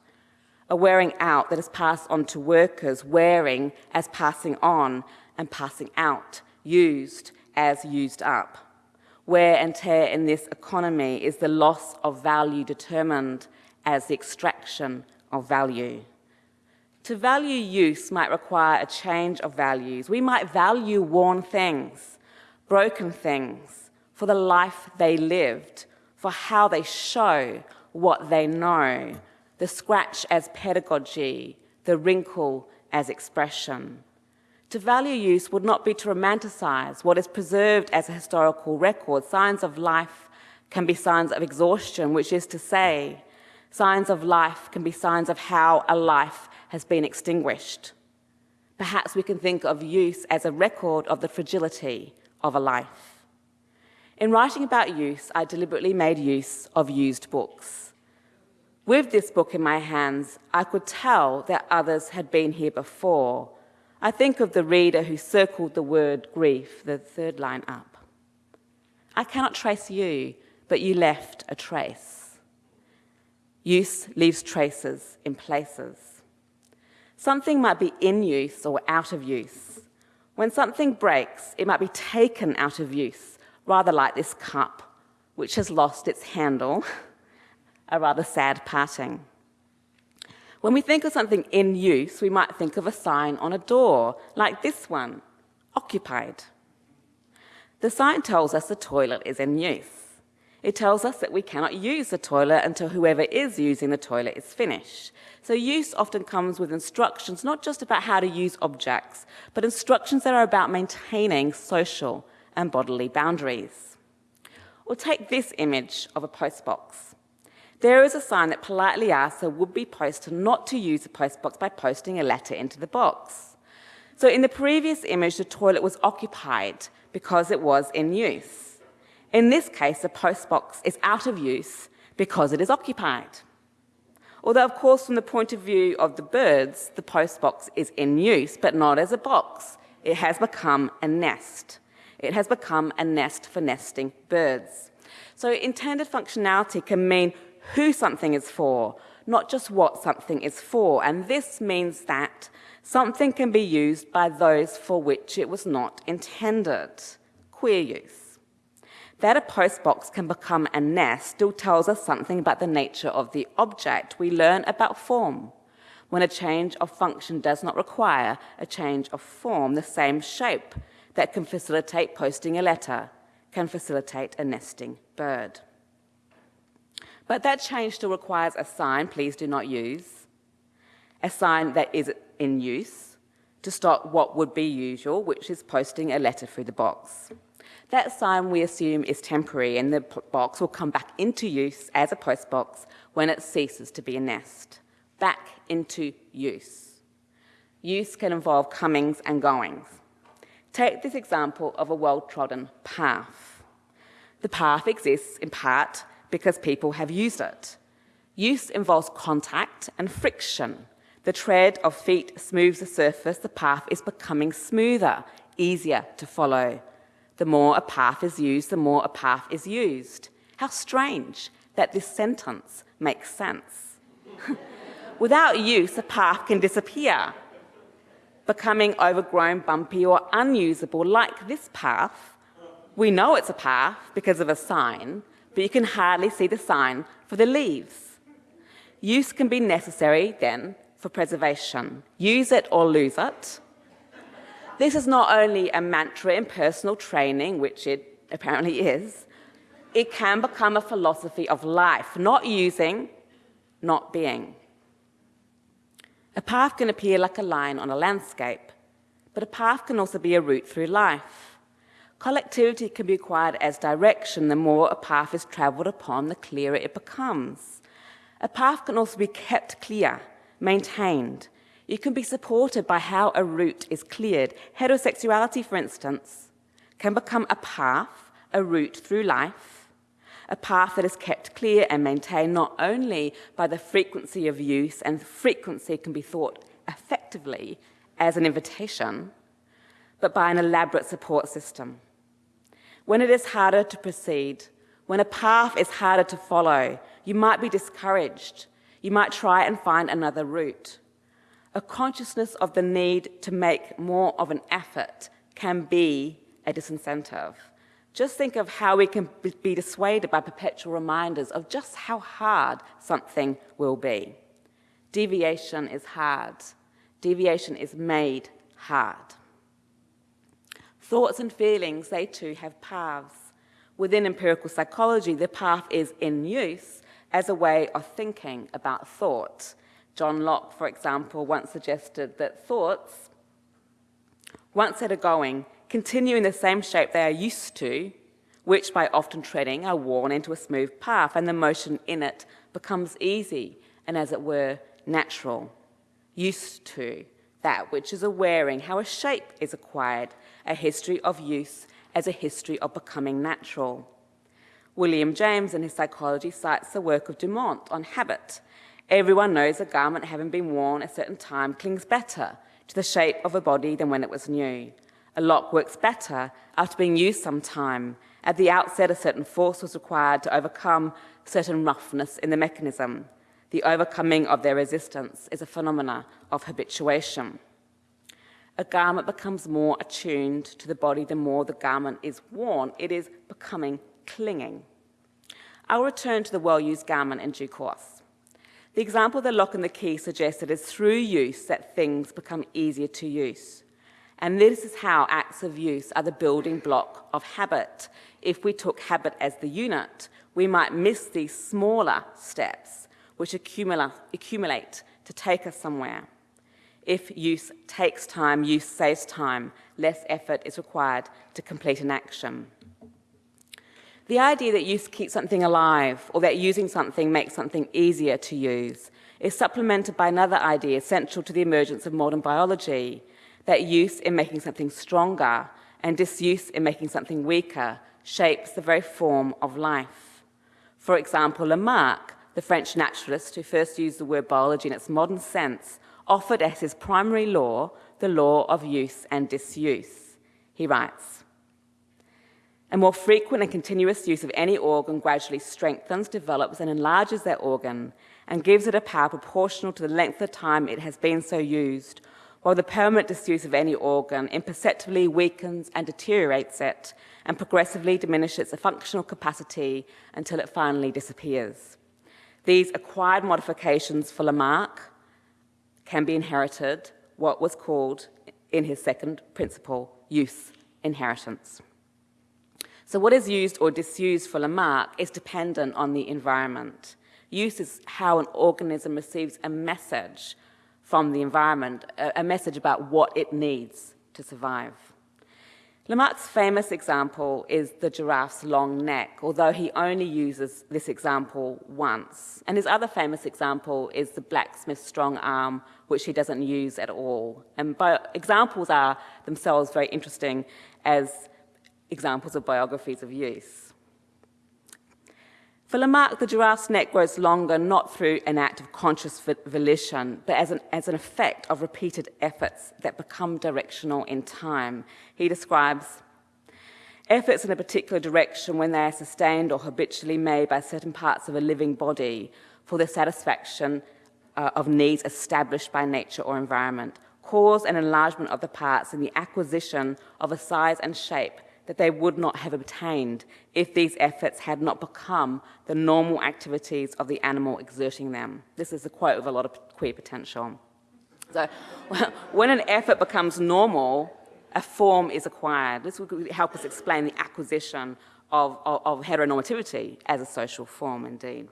a wearing out that is passed on to workers, wearing as passing on and passing out, used as used up. Wear and tear in this economy is the loss of value determined as the extraction of value. To value use might require a change of values. We might value worn things, broken things, for the life they lived, for how they show what they know, the scratch as pedagogy, the wrinkle as expression. To value use would not be to romanticize what is preserved as a historical record. Signs of life can be signs of exhaustion, which is to say, signs of life can be signs of how a life has been extinguished. Perhaps we can think of use as a record of the fragility of a life. In writing about use, I deliberately made use of used books. With this book in my hands, I could tell that others had been here before. I think of the reader who circled the word grief, the third line up. I cannot trace you, but you left a trace. Use leaves traces in places. Something might be in use or out of use. When something breaks, it might be taken out of use, rather like this cup, which has lost its handle a rather sad parting. When we think of something in use, we might think of a sign on a door, like this one, occupied. The sign tells us the toilet is in use. It tells us that we cannot use the toilet until whoever is using the toilet is finished. So use often comes with instructions, not just about how to use objects, but instructions that are about maintaining social and bodily boundaries. Or take this image of a postbox. There is a sign that politely asks a would-be poster not to use the postbox by posting a letter into the box. So in the previous image, the toilet was occupied because it was in use. In this case, the postbox is out of use because it is occupied. Although, of course, from the point of view of the birds, the postbox is in use, but not as a box. It has become a nest. It has become a nest for nesting birds. So intended functionality can mean who something is for, not just what something is for. And this means that something can be used by those for which it was not intended. Queer use. That a postbox can become a nest still tells us something about the nature of the object. We learn about form. When a change of function does not require a change of form, the same shape that can facilitate posting a letter can facilitate a nesting bird. But that change still requires a sign, please do not use, a sign that is in use to stop what would be usual, which is posting a letter through the box. That sign we assume is temporary and the box will come back into use as a postbox when it ceases to be a nest. Back into use. Use can involve comings and goings. Take this example of a well-trodden path. The path exists in part because people have used it. Use involves contact and friction. The tread of feet smooths the surface, the path is becoming smoother, easier to follow. The more a path is used, the more a path is used. How strange that this sentence makes sense. Without use, a path can disappear, becoming overgrown, bumpy, or unusable, like this path. We know it's a path because of a sign, but you can hardly see the sign for the leaves. Use can be necessary, then, for preservation. Use it or lose it. This is not only a mantra in personal training, which it apparently is, it can become a philosophy of life, not using, not being. A path can appear like a line on a landscape, but a path can also be a route through life. Collectivity can be acquired as direction. The more a path is travelled upon, the clearer it becomes. A path can also be kept clear, maintained. It can be supported by how a route is cleared. Heterosexuality, for instance, can become a path, a route through life, a path that is kept clear and maintained not only by the frequency of use, and frequency can be thought effectively as an invitation, but by an elaborate support system. When it is harder to proceed, when a path is harder to follow, you might be discouraged. You might try and find another route. A consciousness of the need to make more of an effort can be a disincentive. Just think of how we can be dissuaded by perpetual reminders of just how hard something will be. Deviation is hard. Deviation is made hard. Thoughts and feelings, they too have paths. Within empirical psychology, the path is in use as a way of thinking about thought. John Locke, for example, once suggested that thoughts, once set are going, continue in the same shape they are used to, which by often treading are worn into a smooth path, and the motion in it becomes easy and, as it were, natural. Used to that which is a wearing, how a shape is acquired, a history of use as a history of becoming natural. William James, in his psychology, cites the work of Dumont on habit. Everyone knows a garment having been worn a certain time clings better to the shape of a body than when it was new. A lock works better after being used some time. At the outset, a certain force was required to overcome certain roughness in the mechanism. The overcoming of their resistance is a phenomena of habituation. A garment becomes more attuned to the body the more the garment is worn. It is becoming clinging. I'll return to the well-used garment in due course. The example of the lock and the key suggests that it's through use that things become easier to use. And this is how acts of use are the building block of habit. If we took habit as the unit, we might miss these smaller steps which accumulate to take us somewhere. If use takes time, use saves time, less effort is required to complete an action. The idea that use keeps something alive or that using something makes something easier to use is supplemented by another idea central to the emergence of modern biology, that use in making something stronger and disuse in making something weaker shapes the very form of life. For example, Lamarck, the French naturalist who first used the word biology in its modern sense, offered as his primary law the law of use and disuse. He writes, a more frequent and continuous use of any organ gradually strengthens, develops, and enlarges that organ and gives it a power proportional to the length of time it has been so used, while the permanent disuse of any organ imperceptibly weakens and deteriorates it and progressively diminishes its functional capacity until it finally disappears. These acquired modifications for Lamarck can be inherited, what was called in his second principle, use inheritance. So what is used or disused for Lamarck is dependent on the environment. Use is how an organism receives a message from the environment, a, message about what it needs to survive. Lamarck's famous example is the giraffe's long neck, although he only uses this example once. And his other famous example is the blacksmith's strong arm, which he doesn't use at all. And examples are themselves very interesting as examples of biographies of use. For Lamarck, the giraffe's neck grows longer not through an act of conscious volition, but as an, as an effect of repeated efforts that become directional in time. He describes efforts in a particular direction when they are sustained or habitually made by certain parts of a living body for the satisfaction uh, of needs established by nature or environment, cause an enlargement of the parts and the acquisition of a size and shape that they would not have obtained if these efforts had not become the normal activities of the animal exerting them. This is a quote with a lot of queer potential. So when an effort becomes normal, a form is acquired. This will help us explain the acquisition of, of, of heteronormativity as a social form indeed.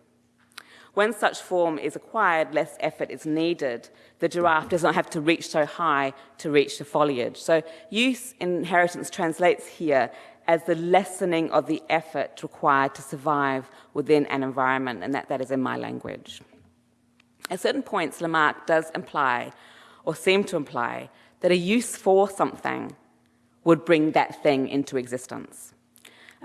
When such form is acquired, less effort is needed. The giraffe does not have to reach so high to reach the foliage. So use inheritance translates here as the lessening of the effort required to survive within an environment, and that, that is in my language. At certain points, Lamarck does imply, or seem to imply, that a use for something would bring that thing into existence.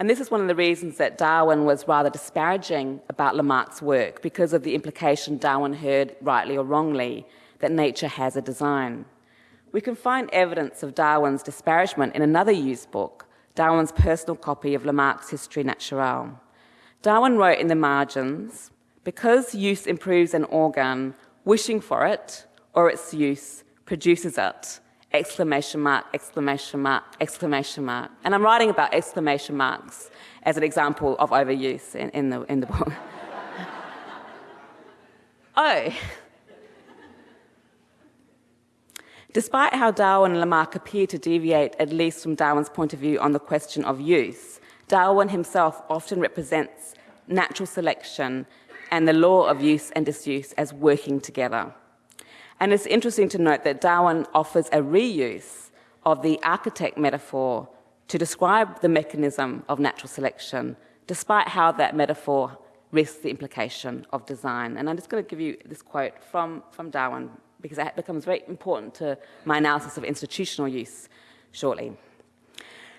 And this is one of the reasons that Darwin was rather disparaging about Lamarck's work because of the implication Darwin heard, rightly or wrongly, that nature has a design. We can find evidence of Darwin's disparagement in another used book, Darwin's personal copy of Lamarck's Histoire Naturelle. Darwin wrote in the margins, because use improves an organ, wishing for it or its use produces it exclamation mark, exclamation mark, exclamation mark. And I'm writing about exclamation marks as an example of overuse in, in, the, in the book. oh. Despite how Darwin and Lamarck appear to deviate, at least from Darwin's point of view, on the question of use, Darwin himself often represents natural selection and the law of use and disuse as working together. And it's interesting to note that Darwin offers a reuse of the architect metaphor to describe the mechanism of natural selection, despite how that metaphor risks the implication of design. And I'm just going to give you this quote from, from Darwin, because it becomes very important to my analysis of institutional use shortly.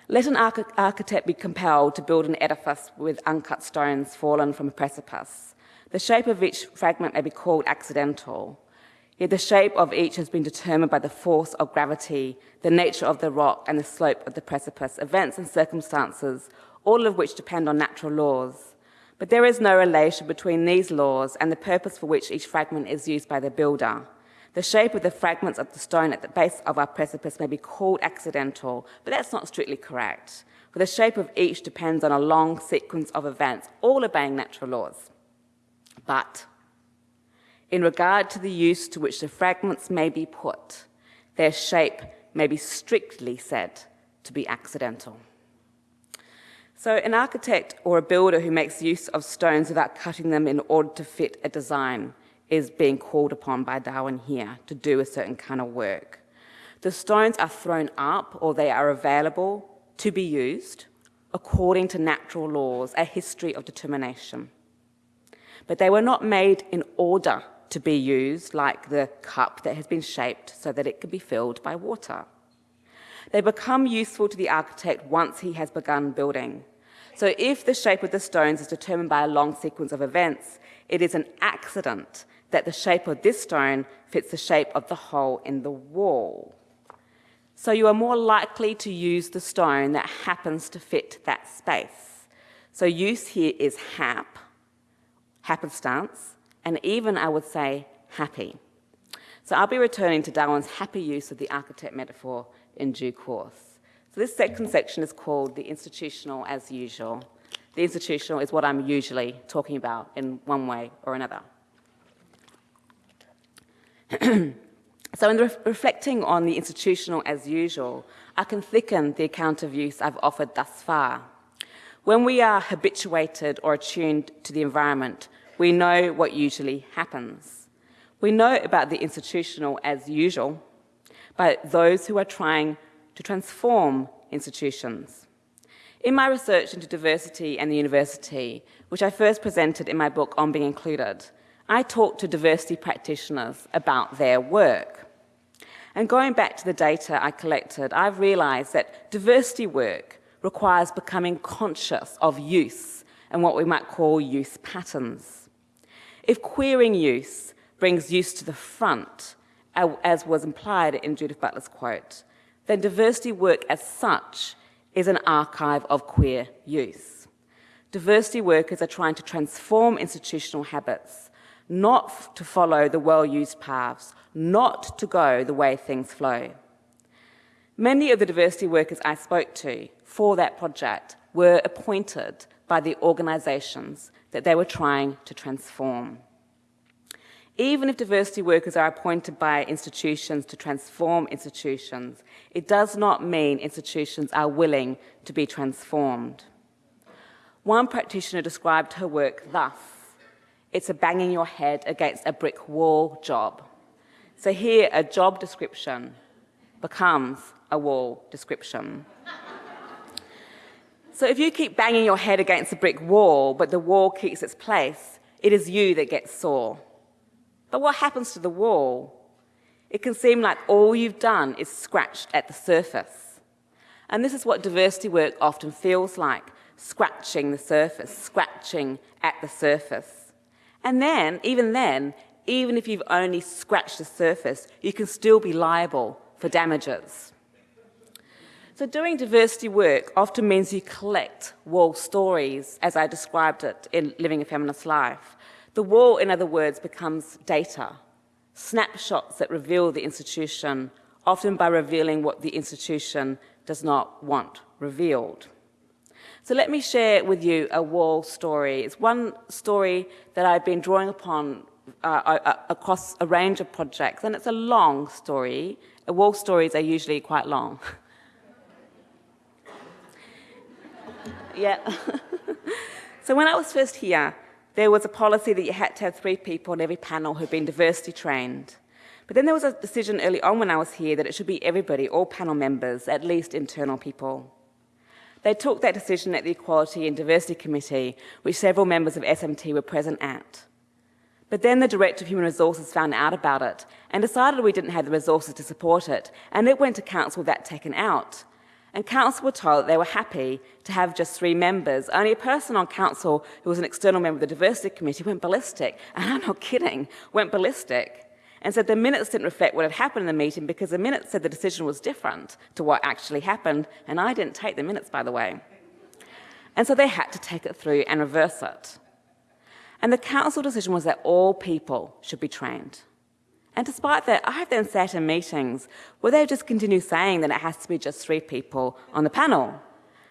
Let an arch architect be compelled to build an edifice with uncut stones fallen from a precipice. The shape of each fragment may be called accidental, Yet the shape of each has been determined by the force of gravity, the nature of the rock, and the slope of the precipice, events and circumstances, all of which depend on natural laws. But there is no relation between these laws and the purpose for which each fragment is used by the builder. The shape of the fragments of the stone at the base of our precipice may be called accidental, but that's not strictly correct. For the shape of each depends on a long sequence of events, all obeying natural laws. But in regard to the use to which the fragments may be put, their shape may be strictly said to be accidental. So an architect or a builder who makes use of stones without cutting them in order to fit a design is being called upon by Darwin here to do a certain kind of work. The stones are thrown up or they are available to be used according to natural laws, a history of determination. But they were not made in order to be used like the cup that has been shaped so that it can be filled by water. They become useful to the architect once he has begun building. So if the shape of the stones is determined by a long sequence of events, it is an accident that the shape of this stone fits the shape of the hole in the wall. So you are more likely to use the stone that happens to fit that space. So use here is hap, happenstance, and even, I would say, happy. So I'll be returning to Darwin's happy use of the architect metaphor in due course. So this second section is called the institutional as usual. The institutional is what I'm usually talking about in one way or another. so in re reflecting on the institutional as usual, I can thicken the account of use I've offered thus far. When we are habituated or attuned to the environment, we know what usually happens. We know about the institutional as usual, but those who are trying to transform institutions. In my research into diversity and the university, which I first presented in my book On Being Included, I talked to diversity practitioners about their work. And going back to the data I collected, I've realized that diversity work requires becoming conscious of use and what we might call use patterns. If queering use brings use to the front, as was implied in Judith Butler's quote, then diversity work as such is an archive of queer use. Diversity workers are trying to transform institutional habits, not to follow the well-used paths, not to go the way things flow. Many of the diversity workers I spoke to for that project were appointed by the organisations that they were trying to transform. Even if diversity workers are appointed by institutions to transform institutions, it does not mean institutions are willing to be transformed. One practitioner described her work thus, it's a banging your head against a brick wall job. So here, a job description becomes a wall description. So if you keep banging your head against a brick wall, but the wall keeps its place, it is you that gets sore. But what happens to the wall? It can seem like all you've done is scratched at the surface. And this is what diversity work often feels like, scratching the surface, scratching at the surface. And then, even then, even if you've only scratched the surface, you can still be liable for damages. So doing diversity work often means you collect wall stories, as I described it in Living a Feminist Life, the wall, in other words, becomes data, snapshots that reveal the institution, often by revealing what the institution does not want revealed. So let me share with you a wall story. It's one story that I've been drawing upon uh, uh, across a range of projects, and it's a long story. Wall stories are usually quite long. yeah. so when I was first here, there was a policy that you had to have three people on every panel who'd been diversity trained. But then there was a decision early on when I was here that it should be everybody, all panel members, at least internal people. They took that decision at the Equality and Diversity Committee, which several members of SMT were present at. But then the Director of Human Resources found out about it and decided we didn't have the resources to support it, and it went to Council that taken out. And council were told that they were happy to have just three members. Only a person on council who was an external member of the diversity committee went ballistic, and I'm not kidding, went ballistic, and said the minutes didn't reflect what had happened in the meeting because the minutes said the decision was different to what actually happened, and I didn't take the minutes, by the way. And so they had to take it through and reverse it. And the council decision was that all people should be trained. And despite that, I have then sat in meetings where they just continue saying that it has to be just three people on the panel.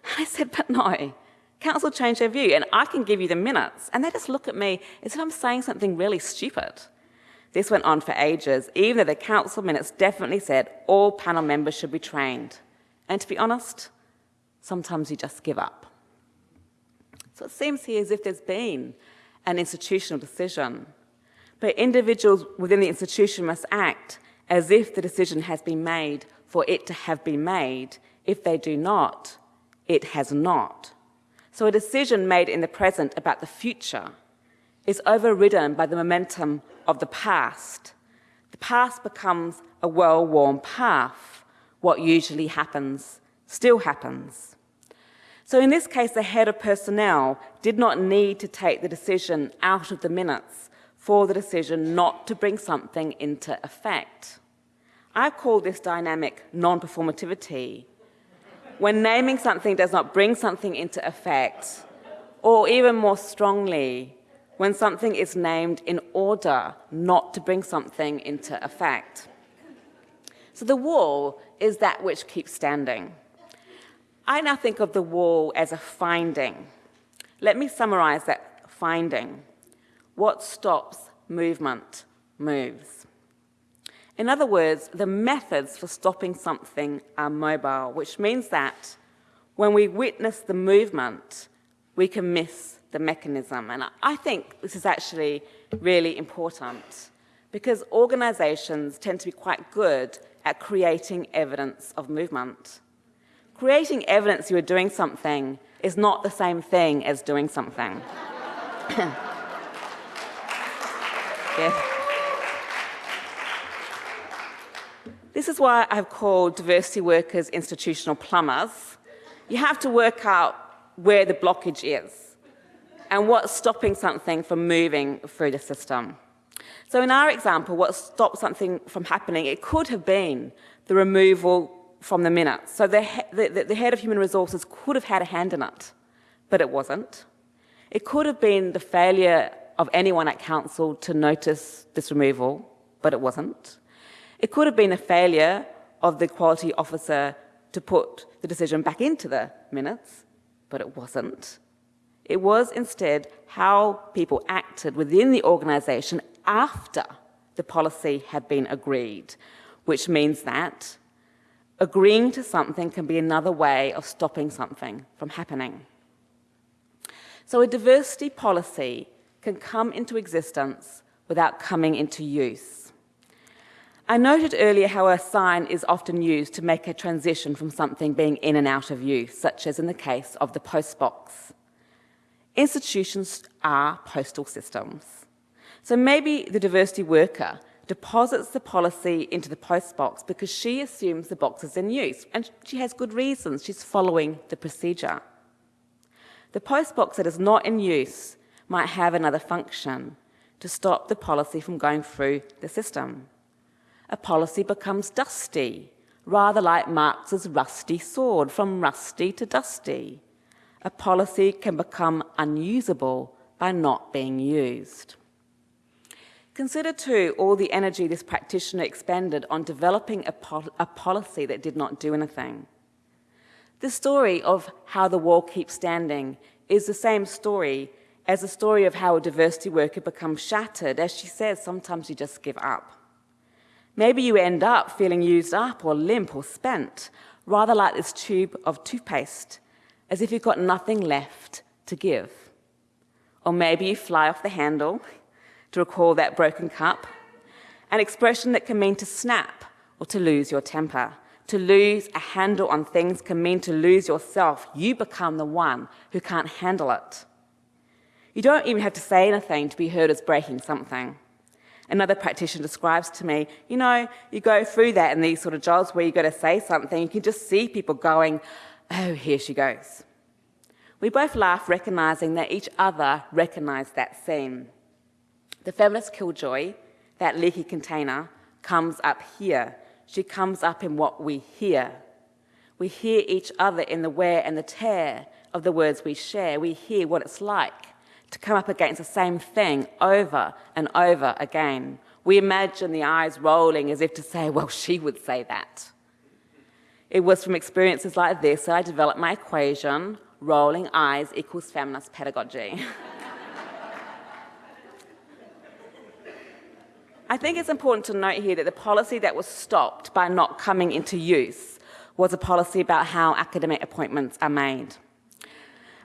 And I said, but no, council changed their view and I can give you the minutes. And they just look at me as if I'm saying something really stupid. This went on for ages, even though the council minutes definitely said all panel members should be trained. And to be honest, sometimes you just give up. So it seems here as if there's been an institutional decision but individuals within the institution must act as if the decision has been made for it to have been made. If they do not, it has not. So a decision made in the present about the future is overridden by the momentum of the past. The past becomes a well-worn path. What usually happens still happens. So in this case, the head of personnel did not need to take the decision out of the minutes for the decision not to bring something into effect. I call this dynamic non-performativity. When naming something does not bring something into effect, or even more strongly, when something is named in order not to bring something into effect. So the wall is that which keeps standing. I now think of the wall as a finding. Let me summarize that finding. What stops movement moves. In other words, the methods for stopping something are mobile, which means that when we witness the movement, we can miss the mechanism. And I think this is actually really important because organizations tend to be quite good at creating evidence of movement. creating evidence you are doing something is not the same thing as doing something. yeah. This is why I've called diversity workers institutional plumbers. You have to work out where the blockage is and what's stopping something from moving through the system. So in our example, what stopped something from happening, it could have been the removal from the minutes. So the, the, the head of human resources could have had a hand in it, but it wasn't. It could have been the failure of anyone at council to notice this removal, but it wasn't. It could have been a failure of the quality officer to put the decision back into the minutes, but it wasn't. It was instead how people acted within the organisation after the policy had been agreed, which means that agreeing to something can be another way of stopping something from happening. So a diversity policy can come into existence without coming into use. I noted earlier how a sign is often used to make a transition from something being in and out of use, such as in the case of the postbox. Institutions are postal systems. So maybe the diversity worker deposits the policy into the postbox because she assumes the box is in use, and she has good reasons. She's following the procedure. The postbox that is not in use might have another function to stop the policy from going through the system a policy becomes dusty, rather like Marx's rusty sword, from rusty to dusty. A policy can become unusable by not being used. Consider too all the energy this practitioner expended on developing a, pol a, policy that did not do anything. The story of how the wall keeps standing is the same story as a story of how a diversity worker becomes shattered. As she says, sometimes you just give up. Maybe you end up feeling used up or limp or spent, rather like this tube of toothpaste, as if you've got nothing left to give. Or maybe you fly off the handle to recall that broken cup, an expression that can mean to snap or to lose your temper. To lose a handle on things can mean to lose yourself. You become the one who can't handle it. You don't even have to say anything to be heard as breaking something another practitioner describes to me, you know, you go through that in these sort of jobs where you've got to say something, you can just see people going, oh, here she goes. We both laugh, recognizing that each other recognized that scene. The feminist killjoy, that leaky container, comes up here. She comes up in what we hear. We hear each other in the wear and the tear of the words we share. We hear what it's like to come up against the same thing over and over again. We imagine the eyes rolling as if to say, well, she would say that. It was from experiences like this that I developed my equation, rolling eyes equals feminist pedagogy. I think it's important to note here that the policy that was stopped by not coming into use was a policy about how academic appointments are made.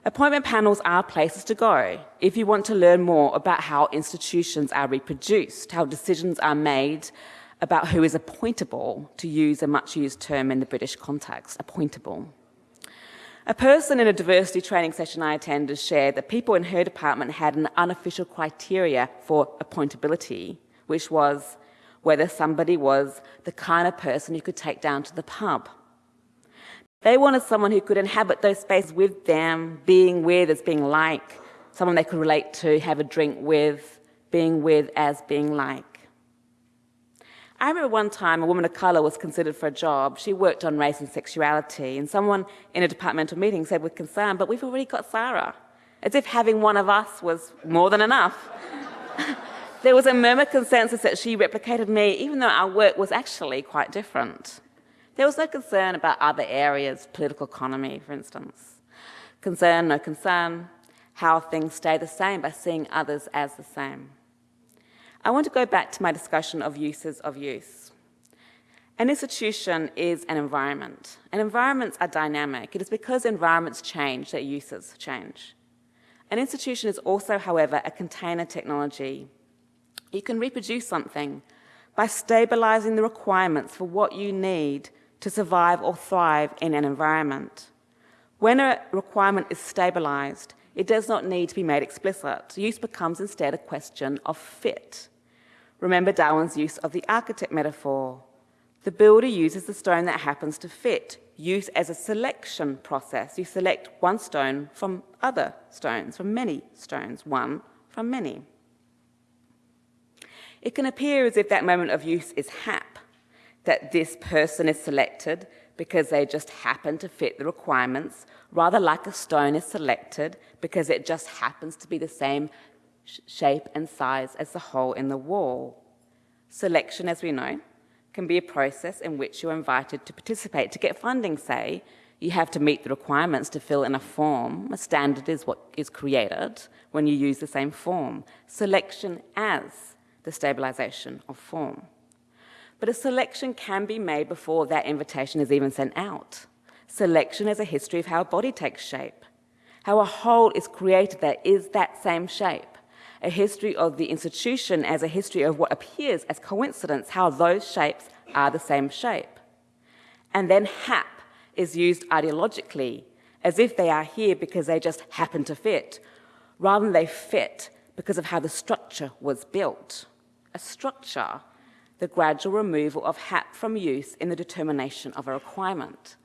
Appointment panels are places to go if you want to learn more about how institutions are reproduced, how decisions are made about who is appointable, to use a much used term in the British context, appointable. A person in a diversity training session I attended shared that people in her department had an unofficial criteria for appointability, which was whether somebody was the kind of person you could take down to the pub they wanted someone who could inhabit those spaces with them, being with as being like, someone they could relate to, have a drink with, being with as being like. I remember one time a woman of colour was considered for a job. She worked on race and sexuality, and someone in a departmental meeting said with concern, but we've already got Sara, as if having one of us was more than enough. there was a murmured consensus that she replicated me, even though our work was actually quite different. There was no concern about other areas, political economy, for instance. Concern, no concern, how things stay the same by seeing others as the same. I want to go back to my discussion of uses of use. An institution is an environment, and environments are dynamic. It is because environments change that uses change. An institution is also, however, a container technology. You can reproduce something by stabilizing the requirements for what you need to survive or thrive in an environment. When a requirement is stabilized, it does not need to be made explicit. Use becomes instead a question of fit. Remember Darwin's use of the architect metaphor. The builder uses the stone that happens to fit, use as a selection process. You select one stone from other stones, from many stones, one from many. It can appear as if that moment of use is hap, that this person is selected because they just happen to fit the requirements, rather like a stone is selected because it just happens to be the same sh shape and size as the hole in the wall. Selection, as we know, can be a process in which you're invited to participate. To get funding, say, you have to meet the requirements to fill in a form. A standard is what is created when you use the same form. Selection as the stabilization of form. But a selection can be made before that invitation is even sent out. Selection is a history of how a body takes shape, how a whole is created that is that same shape, a history of the institution as a history of what appears as coincidence, how those shapes are the same shape. And then hap is used ideologically as if they are here because they just happen to fit, rather than they fit because of how the structure was built. A structure the gradual removal of hap from use in the determination of a requirement.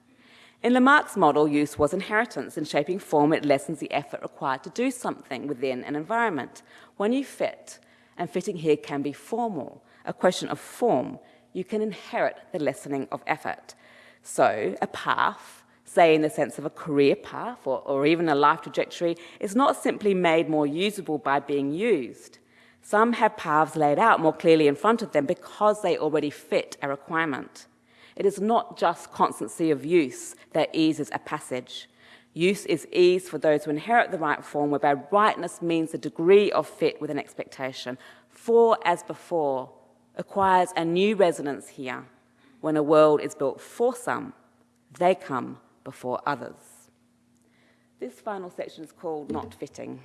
In Lamarck's model, use was inheritance. In shaping form, it lessens the effort required to do something within an environment. When you fit, and fitting here can be formal, a question of form, you can inherit the lessening of effort. So a path, say in the sense of a career path or, or even a life trajectory, is not simply made more usable by being used. Some have paths laid out more clearly in front of them because they already fit a requirement. It is not just constancy of use that eases a passage. Use is ease for those who inherit the right form, whereby rightness means the degree of fit with an expectation. For as before acquires a new resonance here. When a world is built for some, they come before others. This final section is called Not Fitting.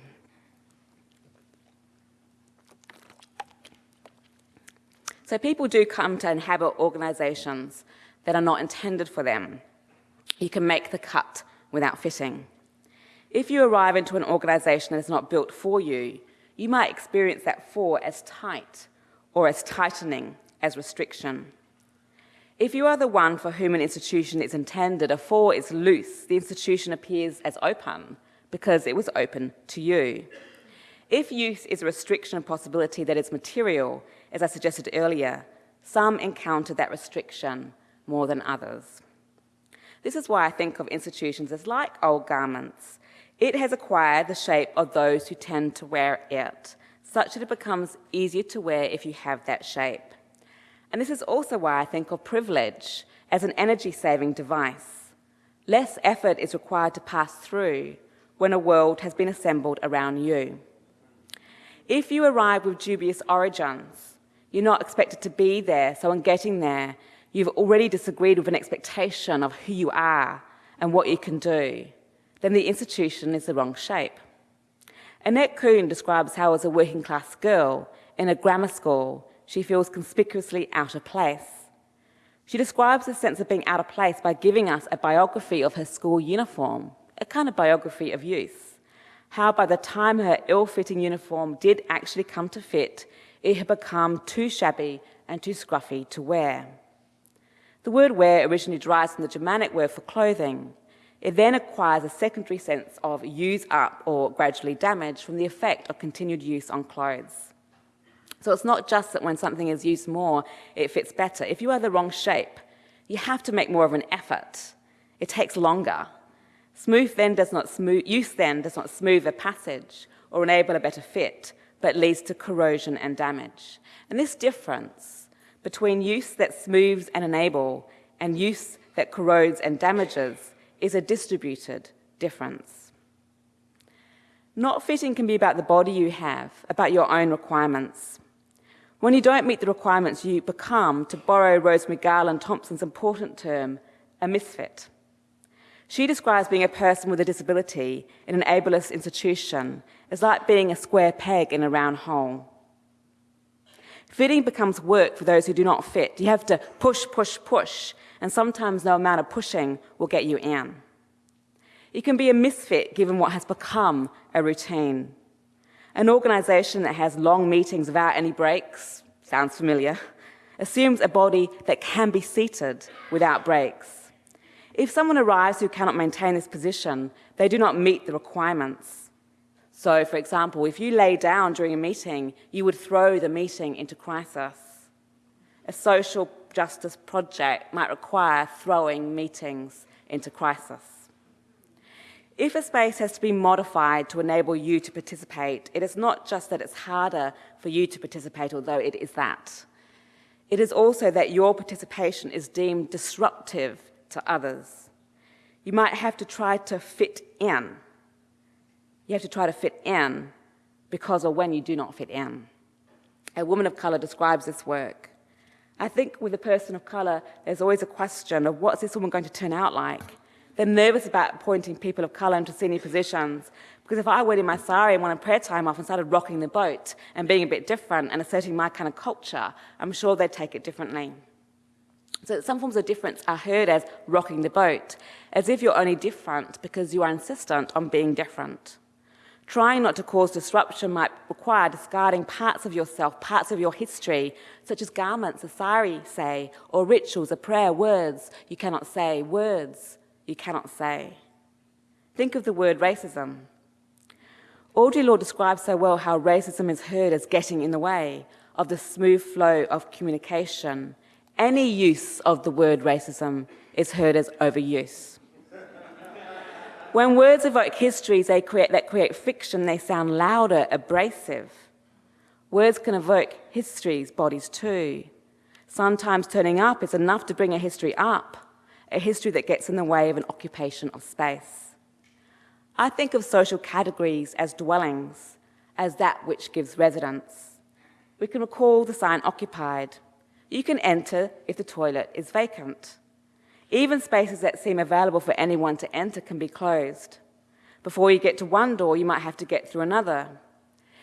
So people do come to inhabit organizations that are not intended for them. You can make the cut without fitting. If you arrive into an organization that is not built for you, you might experience that for as tight or as tightening as restriction. If you are the one for whom an institution is intended, a for is loose, the institution appears as open because it was open to you. If use is a restriction of possibility that is material, as I suggested earlier, some encounter that restriction more than others. This is why I think of institutions as like old garments. It has acquired the shape of those who tend to wear it, such that it becomes easier to wear if you have that shape. And this is also why I think of privilege as an energy-saving device. Less effort is required to pass through when a world has been assembled around you. If you arrive with dubious origins, you're not expected to be there, so in getting there, you've already disagreed with an expectation of who you are and what you can do, then the institution is the wrong shape. Annette Kuhn describes how as a working class girl in a grammar school, she feels conspicuously out of place. She describes the sense of being out of place by giving us a biography of her school uniform, a kind of biography of youth. How by the time her ill-fitting uniform did actually come to fit, it had become too shabby and too scruffy to wear. The word wear originally derives from the Germanic word for clothing. It then acquires a secondary sense of use up or gradually damage from the effect of continued use on clothes. So it's not just that when something is used more, it fits better. If you are the wrong shape, you have to make more of an effort. It takes longer. Smooth then does not smooth, use then does not smooth a passage or enable a better fit, but leads to corrosion and damage. And this difference between use that smooths and enable and use that corrodes and damages is a distributed difference. Not fitting can be about the body you have, about your own requirements. When you don't meet the requirements, you become, to borrow Rosemarie Garland-Thomson's important term, a misfit. She describes being a person with a disability in an ableist institution as like being a square peg in a round hole. Fitting becomes work for those who do not fit. You have to push, push, push and sometimes no amount of pushing will get you in. You can be a misfit given what has become a routine. An organization that has long meetings without any breaks, sounds familiar, assumes a body that can be seated without breaks. If someone arrives who cannot maintain this position, they do not meet the requirements. So, for example, if you lay down during a meeting, you would throw the meeting into crisis. A social justice project might require throwing meetings into crisis. If a space has to be modified to enable you to participate, it is not just that it's harder for you to participate, although it is that. It is also that your participation is deemed disruptive to others. You might have to try to fit in. You have to try to fit in because or when you do not fit in. A woman of color describes this work. I think with a person of color, there's always a question of what's this woman going to turn out like? They're nervous about appointing people of color into senior positions because if I went in my sari and wanted prayer time off and started rocking the boat and being a bit different and asserting my kind of culture, I'm sure they'd take it differently. So some forms of difference are heard as rocking the boat, as if you're only different because you are insistent on being different. Trying not to cause disruption might require discarding parts of yourself, parts of your history, such as garments, a sari, say, or rituals, a prayer, words you cannot say, words you cannot say. Think of the word racism. Audre Lorde describes so well how racism is heard as getting in the way of the smooth flow of communication. Any use of the word racism is heard as overuse. When words evoke histories they create, that create fiction, they sound louder, abrasive. Words can evoke histories, bodies too. Sometimes turning up is enough to bring a history up a history that gets in the way of an occupation of space. I think of social categories as dwellings, as that which gives residence. We can recall the sign occupied. You can enter if the toilet is vacant. Even spaces that seem available for anyone to enter can be closed. Before you get to one door, you might have to get through another.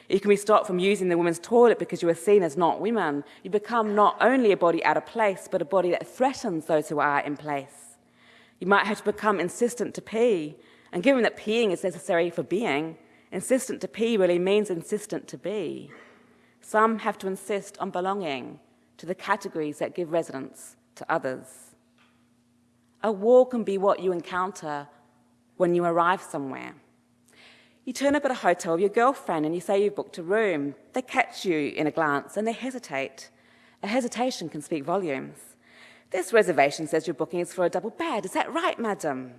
You can be stopped from using the women's toilet because you are seen as not women. You become not only a body out of place, but a body that threatens those who are in place. You might have to become insistent to pee, and given that peeing is necessary for being, insistent to pee really means insistent to be. Some have to insist on belonging to the categories that give residence to others. A wall can be what you encounter when you arrive somewhere. You turn up at a hotel with your girlfriend and you say you've booked a room. They catch you in a glance and they hesitate. A hesitation can speak volumes. This reservation says your booking is for a double bed. Is that right, madam?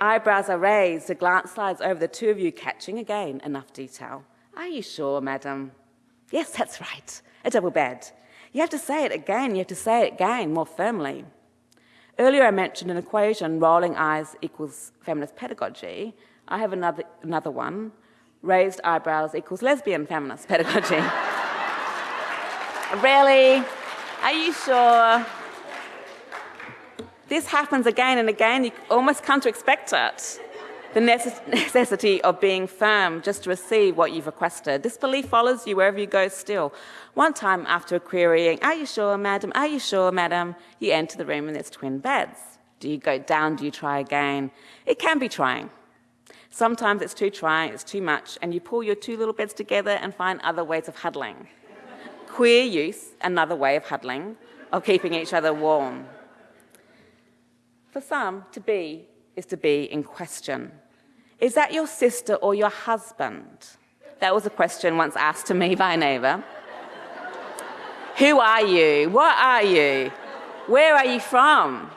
Eyebrows are raised, a glance slides over the two of you, catching again enough detail. Are you sure, madam? Yes, that's right, a double bed. You have to say it again, you have to say it again more firmly. Earlier I mentioned an equation, rolling eyes equals feminist pedagogy, I have another, another one. Raised eyebrows equals lesbian feminist pedagogy. really? Are you sure? This happens again and again. You almost come to expect it. The necessity of being firm just to receive what you've requested. This belief follows you wherever you go still. One time after querying, are you sure, madam? Are you sure, madam? You enter the room and there's twin beds. Do you go down? Do you try again? It can be trying. Sometimes it's too trying, it's too much, and you pull your two little beds together and find other ways of huddling. Queer use, another way of huddling, of keeping each other warm. For some, to be is to be in question. Is that your sister or your husband? That was a question once asked to me by a neighbour. Who are you? What are you? Where are you from?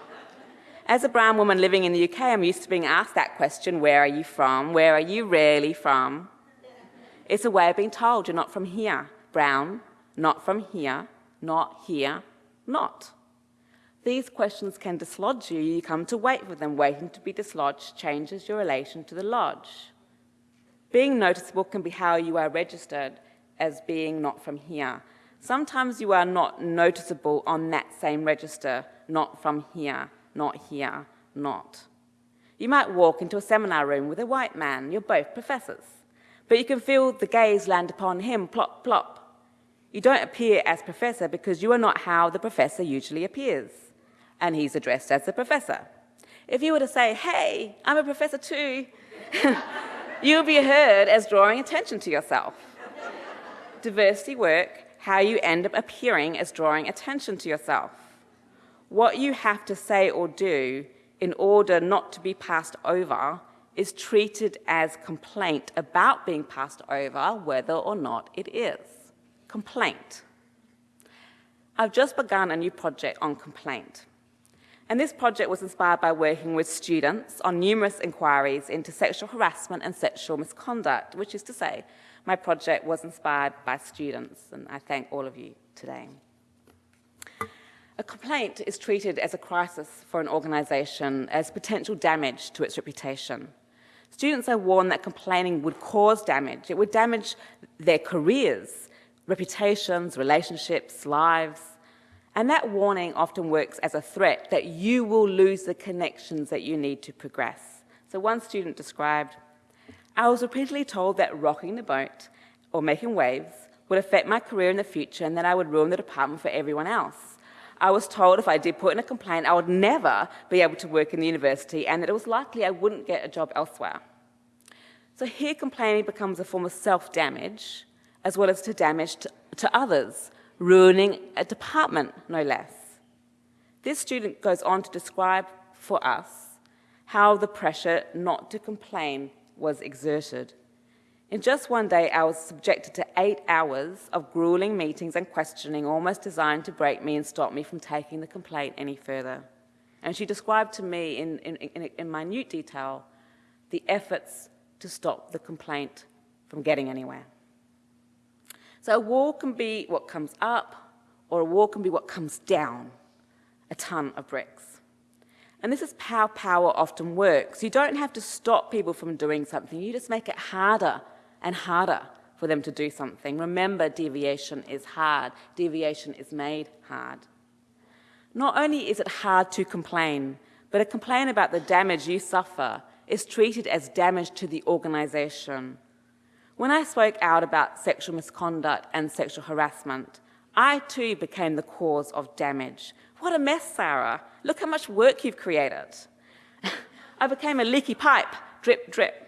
As a brown woman living in the UK, I'm used to being asked that question, where are you from? Where are you really from? It's a way of being told you're not from here. Brown, not from here, not here, not. These questions can dislodge you. You come to wait for them. Waiting to be dislodged changes your relation to the lodge. Being noticeable can be how you are registered as being not from here. Sometimes you are not noticeable on that same register, not from here not here, not. You might walk into a seminar room with a white man, you're both professors, but you can feel the gaze land upon him, plop, plop. You don't appear as professor because you are not how the professor usually appears. And he's addressed as the professor. If you were to say, hey, I'm a professor too, you'll be heard as drawing attention to yourself. Diversity work, how you end up appearing as drawing attention to yourself. What you have to say or do in order not to be passed over is treated as complaint about being passed over, whether or not it is. Complaint. I've just begun a new project on complaint. And this project was inspired by working with students on numerous inquiries into sexual harassment and sexual misconduct, which is to say, my project was inspired by students, and I thank all of you today. A complaint is treated as a crisis for an organisation as potential damage to its reputation. Students are warned that complaining would cause damage. It would damage their careers, reputations, relationships, lives. And that warning often works as a threat that you will lose the connections that you need to progress. So one student described, I was repeatedly told that rocking the boat or making waves would affect my career in the future and that I would ruin the department for everyone else. I was told if I did put in a complaint, I would never be able to work in the university and that it was likely I wouldn't get a job elsewhere. So here complaining becomes a form of self-damage as well as to damage to, to others, ruining a department, no less. This student goes on to describe for us how the pressure not to complain was exerted. In just one day, I was subjected to eight hours of grueling meetings and questioning, almost designed to break me and stop me from taking the complaint any further. And she described to me in, in, in, in minute detail the efforts to stop the complaint from getting anywhere. So a wall can be what comes up, or a wall can be what comes down, a ton of bricks. And this is how power often works. You don't have to stop people from doing something, you just make it harder and harder for them to do something. Remember, deviation is hard. Deviation is made hard. Not only is it hard to complain, but a complaint about the damage you suffer is treated as damage to the organization. When I spoke out about sexual misconduct and sexual harassment, I too became the cause of damage. What a mess, Sara. Look how much work you've created. I became a leaky pipe, drip, drip.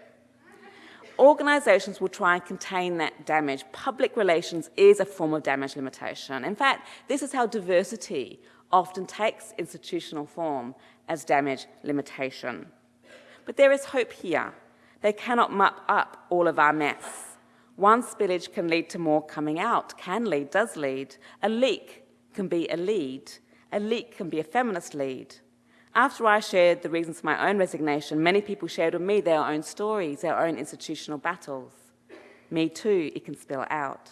Organizations will try and contain that damage. Public relations is a form of damage limitation. In fact, this is how diversity often takes institutional form as damage limitation. But there is hope here. They cannot mop up all of our mess. One spillage can lead to more coming out, can lead, does lead. A leak can be a lead. A leak can be a feminist lead. After I shared the reasons for my own resignation, many people shared with me their own stories, their own institutional battles. Me too, it can spill out.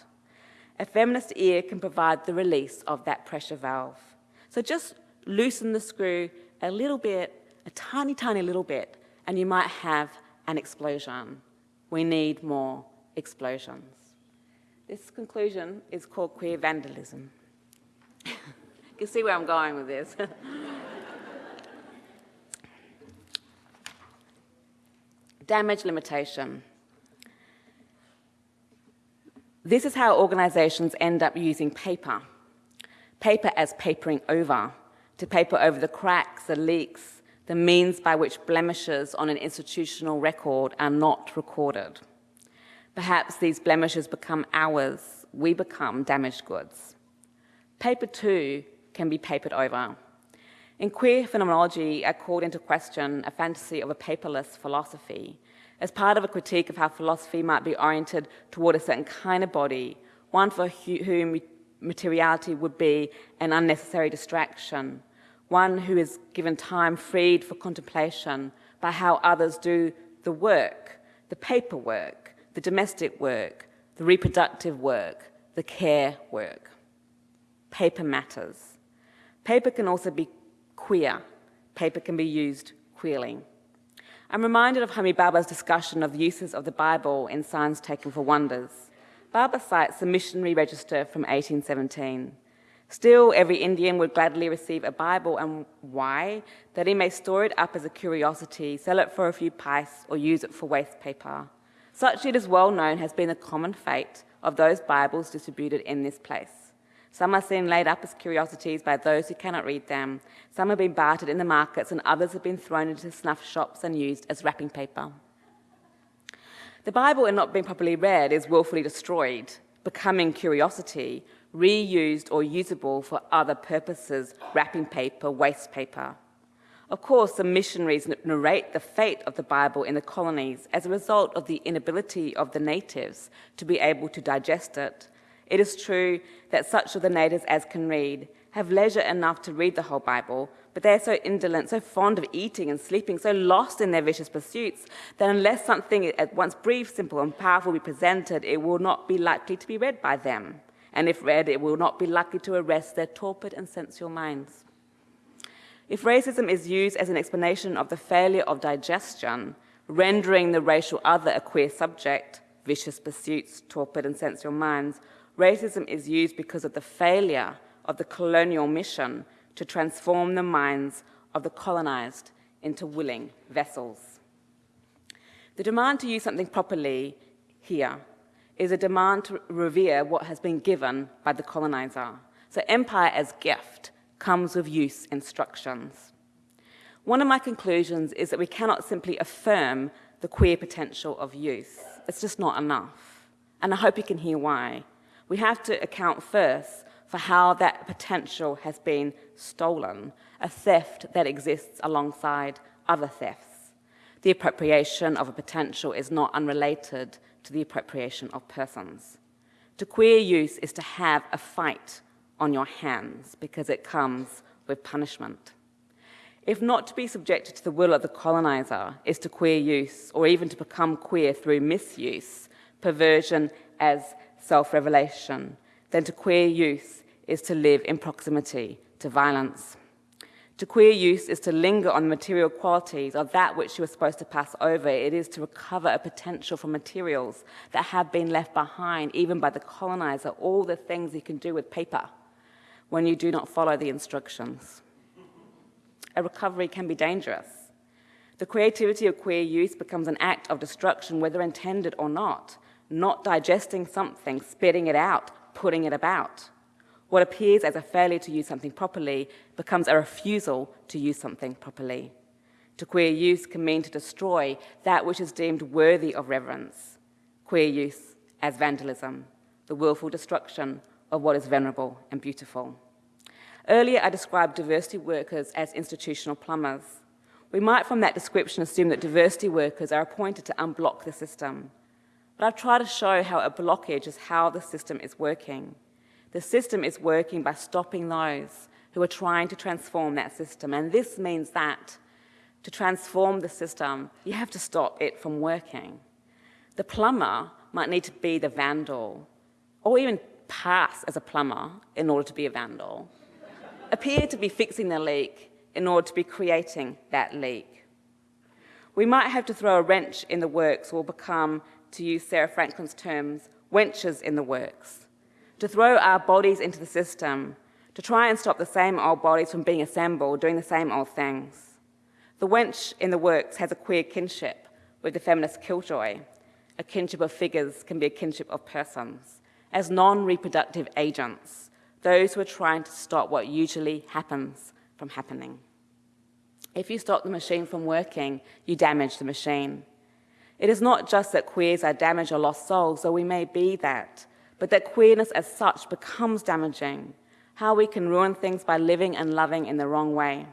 A feminist ear can provide the release of that pressure valve. So just loosen the screw a little bit, a tiny, tiny little bit, and you might have an explosion. We need more explosions. This conclusion is called queer vandalism. you can see where I'm going with this. Damage limitation. This is how organizations end up using paper. Paper as papering over, to paper over the cracks, the leaks, the means by which blemishes on an institutional record are not recorded. Perhaps these blemishes become ours, we become damaged goods. Paper too can be papered over. In queer phenomenology, I called into question a fantasy of a paperless philosophy as part of a critique of how philosophy might be oriented toward a certain kind of body, one for whom materiality would be an unnecessary distraction, one who is given time freed for contemplation by how others do the work, the paperwork, the domestic work, the reproductive work, the care work. Paper matters. Paper can also be queer. Paper can be used queerly. I'm reminded of Homi Bhabha's discussion of the uses of the Bible in Signs Taken for Wonders. Baba cites the missionary register from 1817. Still, every Indian would gladly receive a Bible, and why? That he may store it up as a curiosity, sell it for a few pice, or use it for waste paper. Such, it is well known, has been the common fate of those Bibles distributed in this place. Some are seen laid up as curiosities by those who cannot read them. Some have been bartered in the markets, and others have been thrown into snuff shops and used as wrapping paper. The Bible, in not being properly read, is willfully destroyed, becoming curiosity, reused or usable for other purposes, wrapping paper, waste paper. Of course, the missionaries narrate the fate of the Bible in the colonies as a result of the inability of the natives to be able to digest it it is true that such of the natives as can read have leisure enough to read the whole Bible, but they are so indolent, so fond of eating and sleeping, so lost in their vicious pursuits, that unless something at once brief, simple, and powerful be presented, it will not be likely to be read by them. And if read, it will not be likely to arrest their torpid and sensual minds. If racism is used as an explanation of the failure of digestion, rendering the racial other a queer subject, vicious pursuits, torpid and sensual minds, Racism is used because of the failure of the colonial mission to transform the minds of the colonized into willing vessels. The demand to use something properly here is a demand to revere what has been given by the colonizer. So empire as gift comes with use instructions. One of my conclusions is that we cannot simply affirm the queer potential of youth. It's just not enough. And I hope you can hear why we have to account first for how that potential has been stolen, a theft that exists alongside other thefts. The appropriation of a potential is not unrelated to the appropriation of persons. To queer use is to have a fight on your hands because it comes with punishment. If not to be subjected to the will of the colonizer is to queer use, or even to become queer through misuse, perversion as self-revelation, then to queer youth is to live in proximity to violence. To queer youth is to linger on material qualities of that which you are supposed to pass over. It is to recover a potential from materials that have been left behind, even by the colonizer, all the things you can do with paper when you do not follow the instructions. A recovery can be dangerous. The creativity of queer youth becomes an act of destruction, whether intended or not not digesting something, spitting it out, putting it about. What appears as a failure to use something properly becomes a refusal to use something properly. To queer use can mean to destroy that which is deemed worthy of reverence. Queer use as vandalism, the willful destruction of what is venerable and beautiful. Earlier, I described diversity workers as institutional plumbers. We might, from that description, assume that diversity workers are appointed to unblock the system, but I've tried to show how a blockage is how the system is working. The system is working by stopping those who are trying to transform that system. And this means that to transform the system, you have to stop it from working. The plumber might need to be the vandal, or even pass as a plumber in order to be a vandal, appear to be fixing the leak in order to be creating that leak. We might have to throw a wrench in the works or become to use Sarah Franklin's terms, wenches in the works, to throw our bodies into the system, to try and stop the same old bodies from being assembled, doing the same old things. The wench in the works has a queer kinship with the feminist killjoy. A kinship of figures can be a kinship of persons. As non-reproductive agents, those who are trying to stop what usually happens from happening. If you stop the machine from working, you damage the machine. It is not just that queers are damaged or lost souls, though we may be that, but that queerness as such becomes damaging, how we can ruin things by living and loving in the wrong way.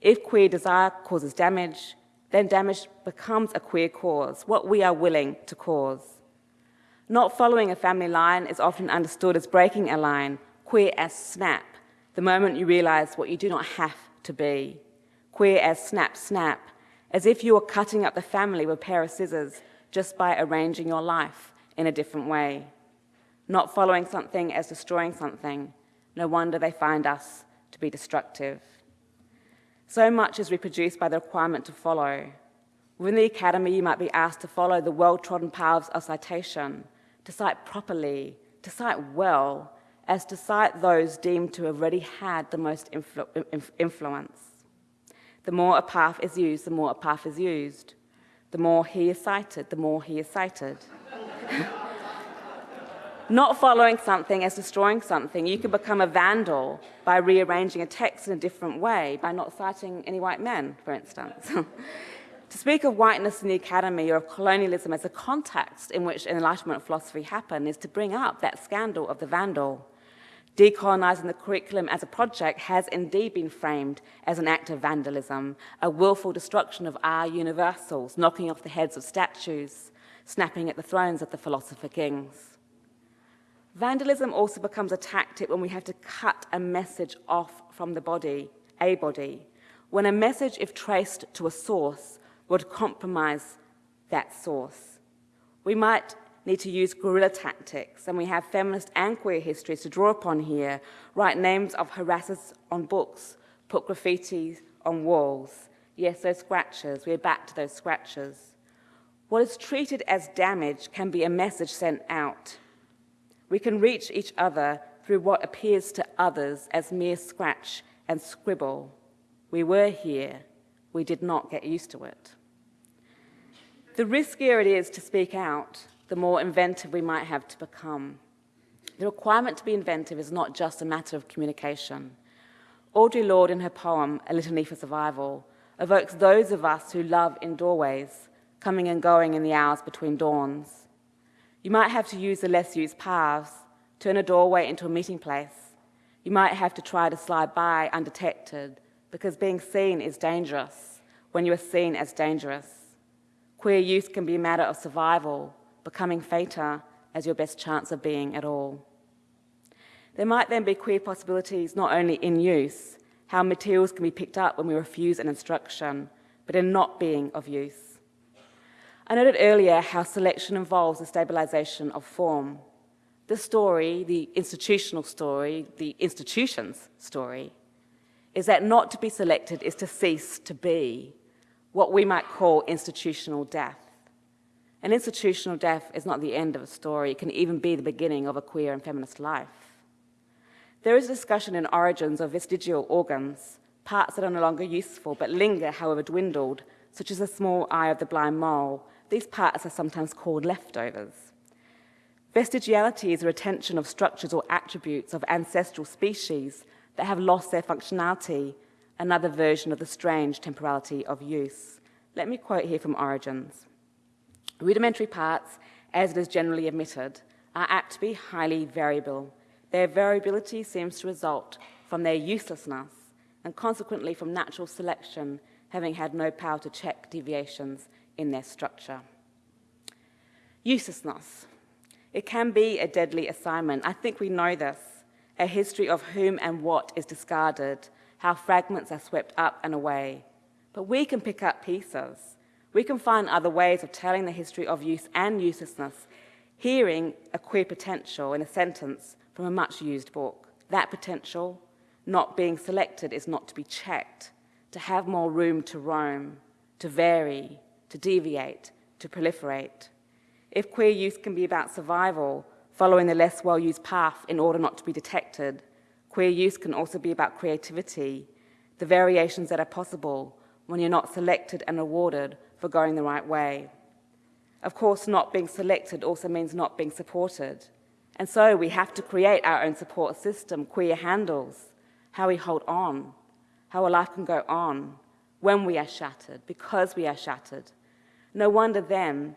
If queer desire causes damage, then damage becomes a queer cause, what we are willing to cause. Not following a family line is often understood as breaking a line, queer as snap, the moment you realize what you do not have to be. Queer as snap, snap, as if you were cutting up the family with a pair of scissors just by arranging your life in a different way. Not following something as destroying something, no wonder they find us to be destructive. So much is reproduced by the requirement to follow. Within the academy, you might be asked to follow the well-trodden paths of citation, to cite properly, to cite well, as to cite those deemed to have already had the most influ influence. The more a path is used, the more a path is used. The more he is cited, the more he is cited. Not following something as destroying something, you can become a vandal by rearranging a text in a different way, by not citing any white men, for instance. to speak of whiteness in the academy or of colonialism as a context in which Enlightenment philosophy happened is to bring up that scandal of the vandal. Decolonizing the curriculum as a project has indeed been framed as an act of vandalism, a willful destruction of our universals, knocking off the heads of statues, snapping at the thrones of the philosopher kings. Vandalism also becomes a tactic when we have to cut a message off from the body, a body, when a message, if traced to a source, would compromise that source. We might need to use guerrilla tactics, and we have feminist and queer histories to draw upon here, write names of harassers on books, put graffiti on walls. Yes, those scratches, we're back to those scratches. What is treated as damage can be a message sent out. We can reach each other through what appears to others as mere scratch and scribble. We were here, we did not get used to it. The riskier it is to speak out, the more inventive we might have to become. The requirement to be inventive is not just a matter of communication. Audre Lorde, in her poem, A Litany for Survival, evokes those of us who love in doorways, coming and going in the hours between dawns. You might have to use the less used paths, turn a doorway into a meeting place. You might have to try to slide by undetected, because being seen is dangerous when you are seen as dangerous. Queer use can be a matter of survival, becoming fater as your best chance of being at all. There might then be queer possibilities not only in use, how materials can be picked up when we refuse an instruction, but in not being of use. I noted earlier how selection involves the stabilization of form. The story, the institutional story, the institution's story, is that not to be selected is to cease to be, what we might call institutional death. An institutional death is not the end of a story. It can even be the beginning of a queer and feminist life. There is discussion in origins of vestigial organs, parts that are no longer useful but linger, however dwindled, such as the small eye of the blind mole. These parts are sometimes called leftovers. Vestigiality is a retention of structures or attributes of ancestral species that have lost their functionality, another version of the strange temporality of use. Let me quote here from Origins. Rudimentary parts, as it is generally admitted, are apt to be highly variable. Their variability seems to result from their uselessness and consequently from natural selection having had no power to check deviations in their structure. Uselessness. It can be a deadly assignment. I think we know this. A history of whom and what is discarded, how fragments are swept up and away. But we can pick up pieces. We can find other ways of telling the history of use and uselessness, hearing a queer potential in a sentence from a much used book. That potential, not being selected, is not to be checked, to have more room to roam, to vary, to deviate, to proliferate. If queer use can be about survival, following the less well-used path in order not to be detected, queer use can also be about creativity, the variations that are possible when you're not selected and awarded for going the right way. Of course, not being selected also means not being supported. And so we have to create our own support system, queer handles, how we hold on, how a life can go on when we are shattered, because we are shattered. No wonder then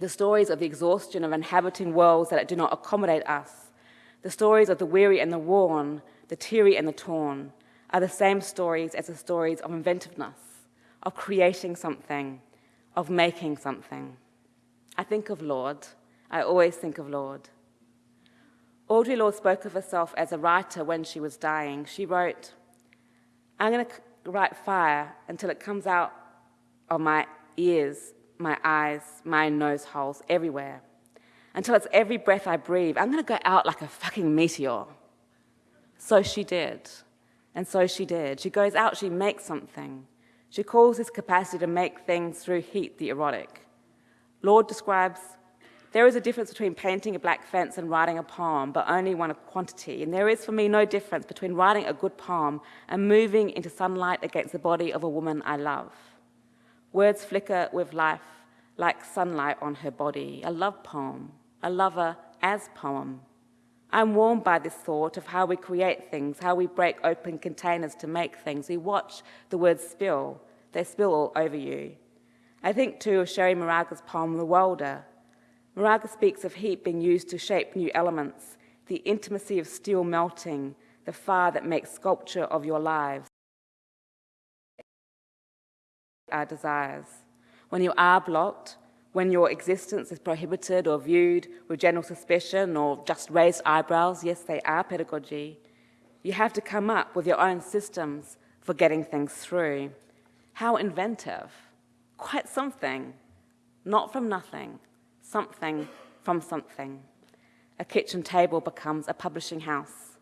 the stories of the exhaustion of inhabiting worlds that do not accommodate us, the stories of the weary and the worn, the teary and the torn, are the same stories as the stories of inventiveness, of creating something, of making something. I think of Lorde. I always think of Lorde. Audre Lorde spoke of herself as a writer when she was dying. She wrote, I'm going to write fire until it comes out of my ears, my eyes, my nose holes, everywhere. Until it's every breath I breathe. I'm going to go out like a fucking meteor. So she did. And so she did. She goes out, she makes something. She calls this capacity to make things through heat the erotic. Lorde describes, there is a difference between painting a black fence and writing a poem, but only one of quantity. And there is for me no difference between writing a good poem and moving into sunlight against the body of a woman I love. Words flicker with life like sunlight on her body. A love poem, a lover as poem. I'm warmed by this thought of how we create things, how we break open containers to make things. We watch the words spill, they spill all over you. I think too of Cherríe Moraga's poem, The Welder. Moraga speaks of heat being used to shape new elements, the intimacy of steel melting, the fire that makes sculpture of your lives. Our desires. When you are blocked, when your existence is prohibited or viewed with general suspicion or just raised eyebrows, yes, they are pedagogy, you have to come up with your own systems for getting things through. How inventive. Quite something. Not from nothing. Something from something. A kitchen table becomes a publishing house.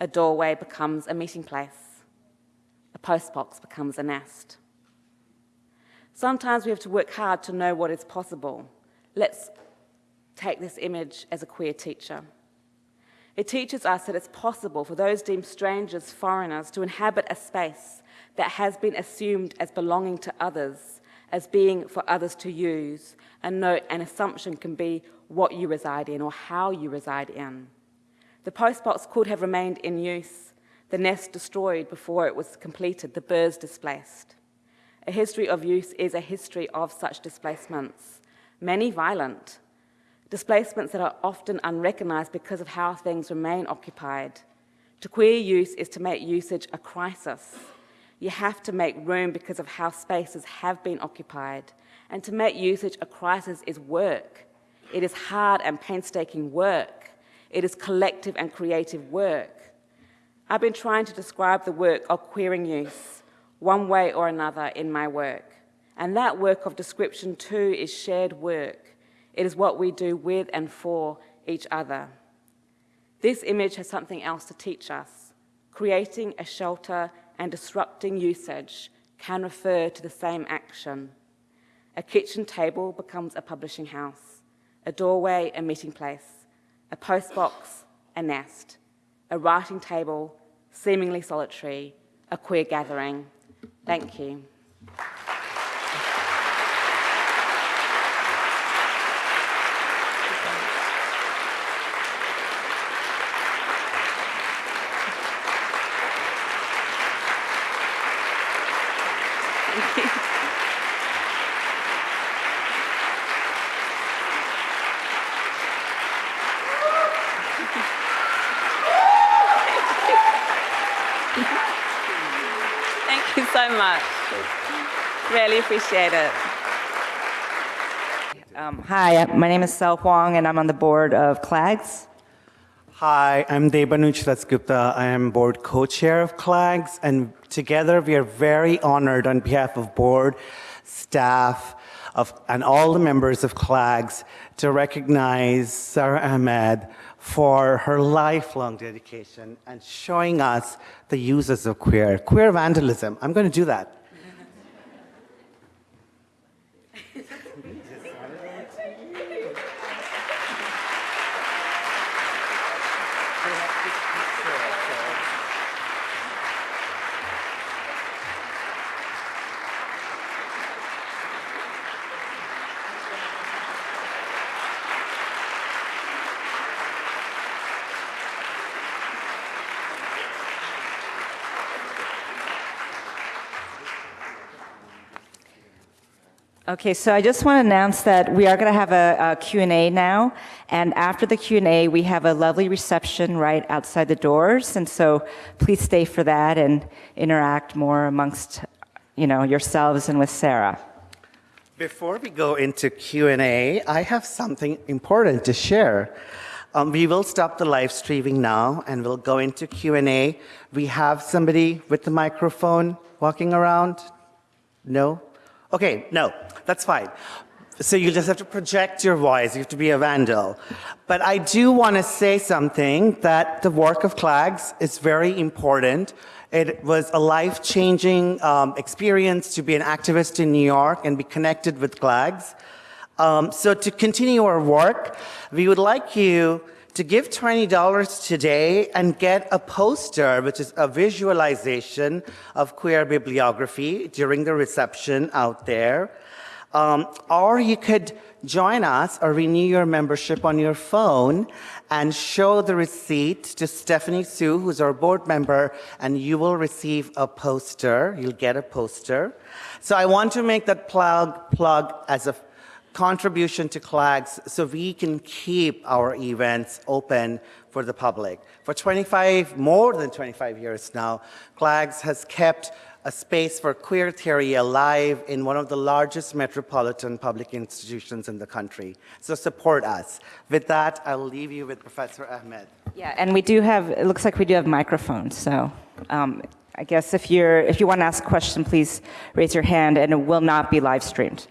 A doorway becomes a meeting place. A postbox becomes a nest. Sometimes we have to work hard to know what is possible. Let's take this image as a queer teacher. It teaches us that it's possible for those deemed strangers, foreigners, to inhabit a space that has been assumed as belonging to others, as being for others to use, and note an assumption can be what you reside in or how you reside in. The postbox could have remained in use, the nest destroyed before it was completed, the birds displaced. A history of use is a history of such displacements, many violent, displacements that are often unrecognized because of how things remain occupied. To queer use is to make usage a crisis. You have to make room because of how spaces have been occupied. And to make usage a crisis is work. It is hard and painstaking work. It is collective and creative work. I've been trying to describe the work of queering use one way or another in my work. And that work of description too is shared work. It is what we do with and for each other. This image has something else to teach us. Creating a shelter and disrupting usage can refer to the same action. A kitchen table becomes a publishing house, a doorway a meeting place, a postbox a nest, a writing table seemingly solitary, a queer gathering, Thank you. Thank you so much. Really appreciate it. Um, hi, my name is Sel Huang, and I'm on the board of CLAGS. Hi, I'm Debanuj Dasgupta. I am board co-chair of CLAGS, and together we are very honored on behalf of board, staff, of, and all the members of CLAGS to recognize Sara Ahmed for her lifelong dedication and showing us the uses of queer, queer vandalism. I'm going to do that. Okay, so I just want to announce that we are going to have a, a Q&A now, and after the Q&A, we have a lovely reception right outside the doors, and so please stay for that and interact more amongst, you know, yourselves and with Sara. Before we go into Q&A, I have something important to share. Um, we will stop the live streaming now and we'll go into Q&A. We have somebody with the microphone walking around? No? Okay, no, that's fine. So you just have to project your voice. You have to be a vandal. But I do want to say something that the work of CLAGS is very important. It was a life-changing um, experience to be an activist in New York and be connected with CLAGS. Um, so to continue our work, we would like you to give $20 today and get a poster, which is a visualization of queer bibliography during the reception out there. Um, or you could join us or renew your membership on your phone and show the receipt to Stephanie Sue, who's our board member, and you will receive a poster. You'll get a poster. So I want to make that plug, plug as a contribution to CLAGS so we can keep our events open for the public. For 25, more than 25 years now, CLAGS has kept a space for queer theory alive in one of the largest metropolitan public institutions in the country. So support us. With that, I'll leave you with Professor Ahmed. Yeah, and we do have, it looks like we do have microphones, so um, I guess if you're, if you want to ask a question, please raise your hand, and it will not be live streamed.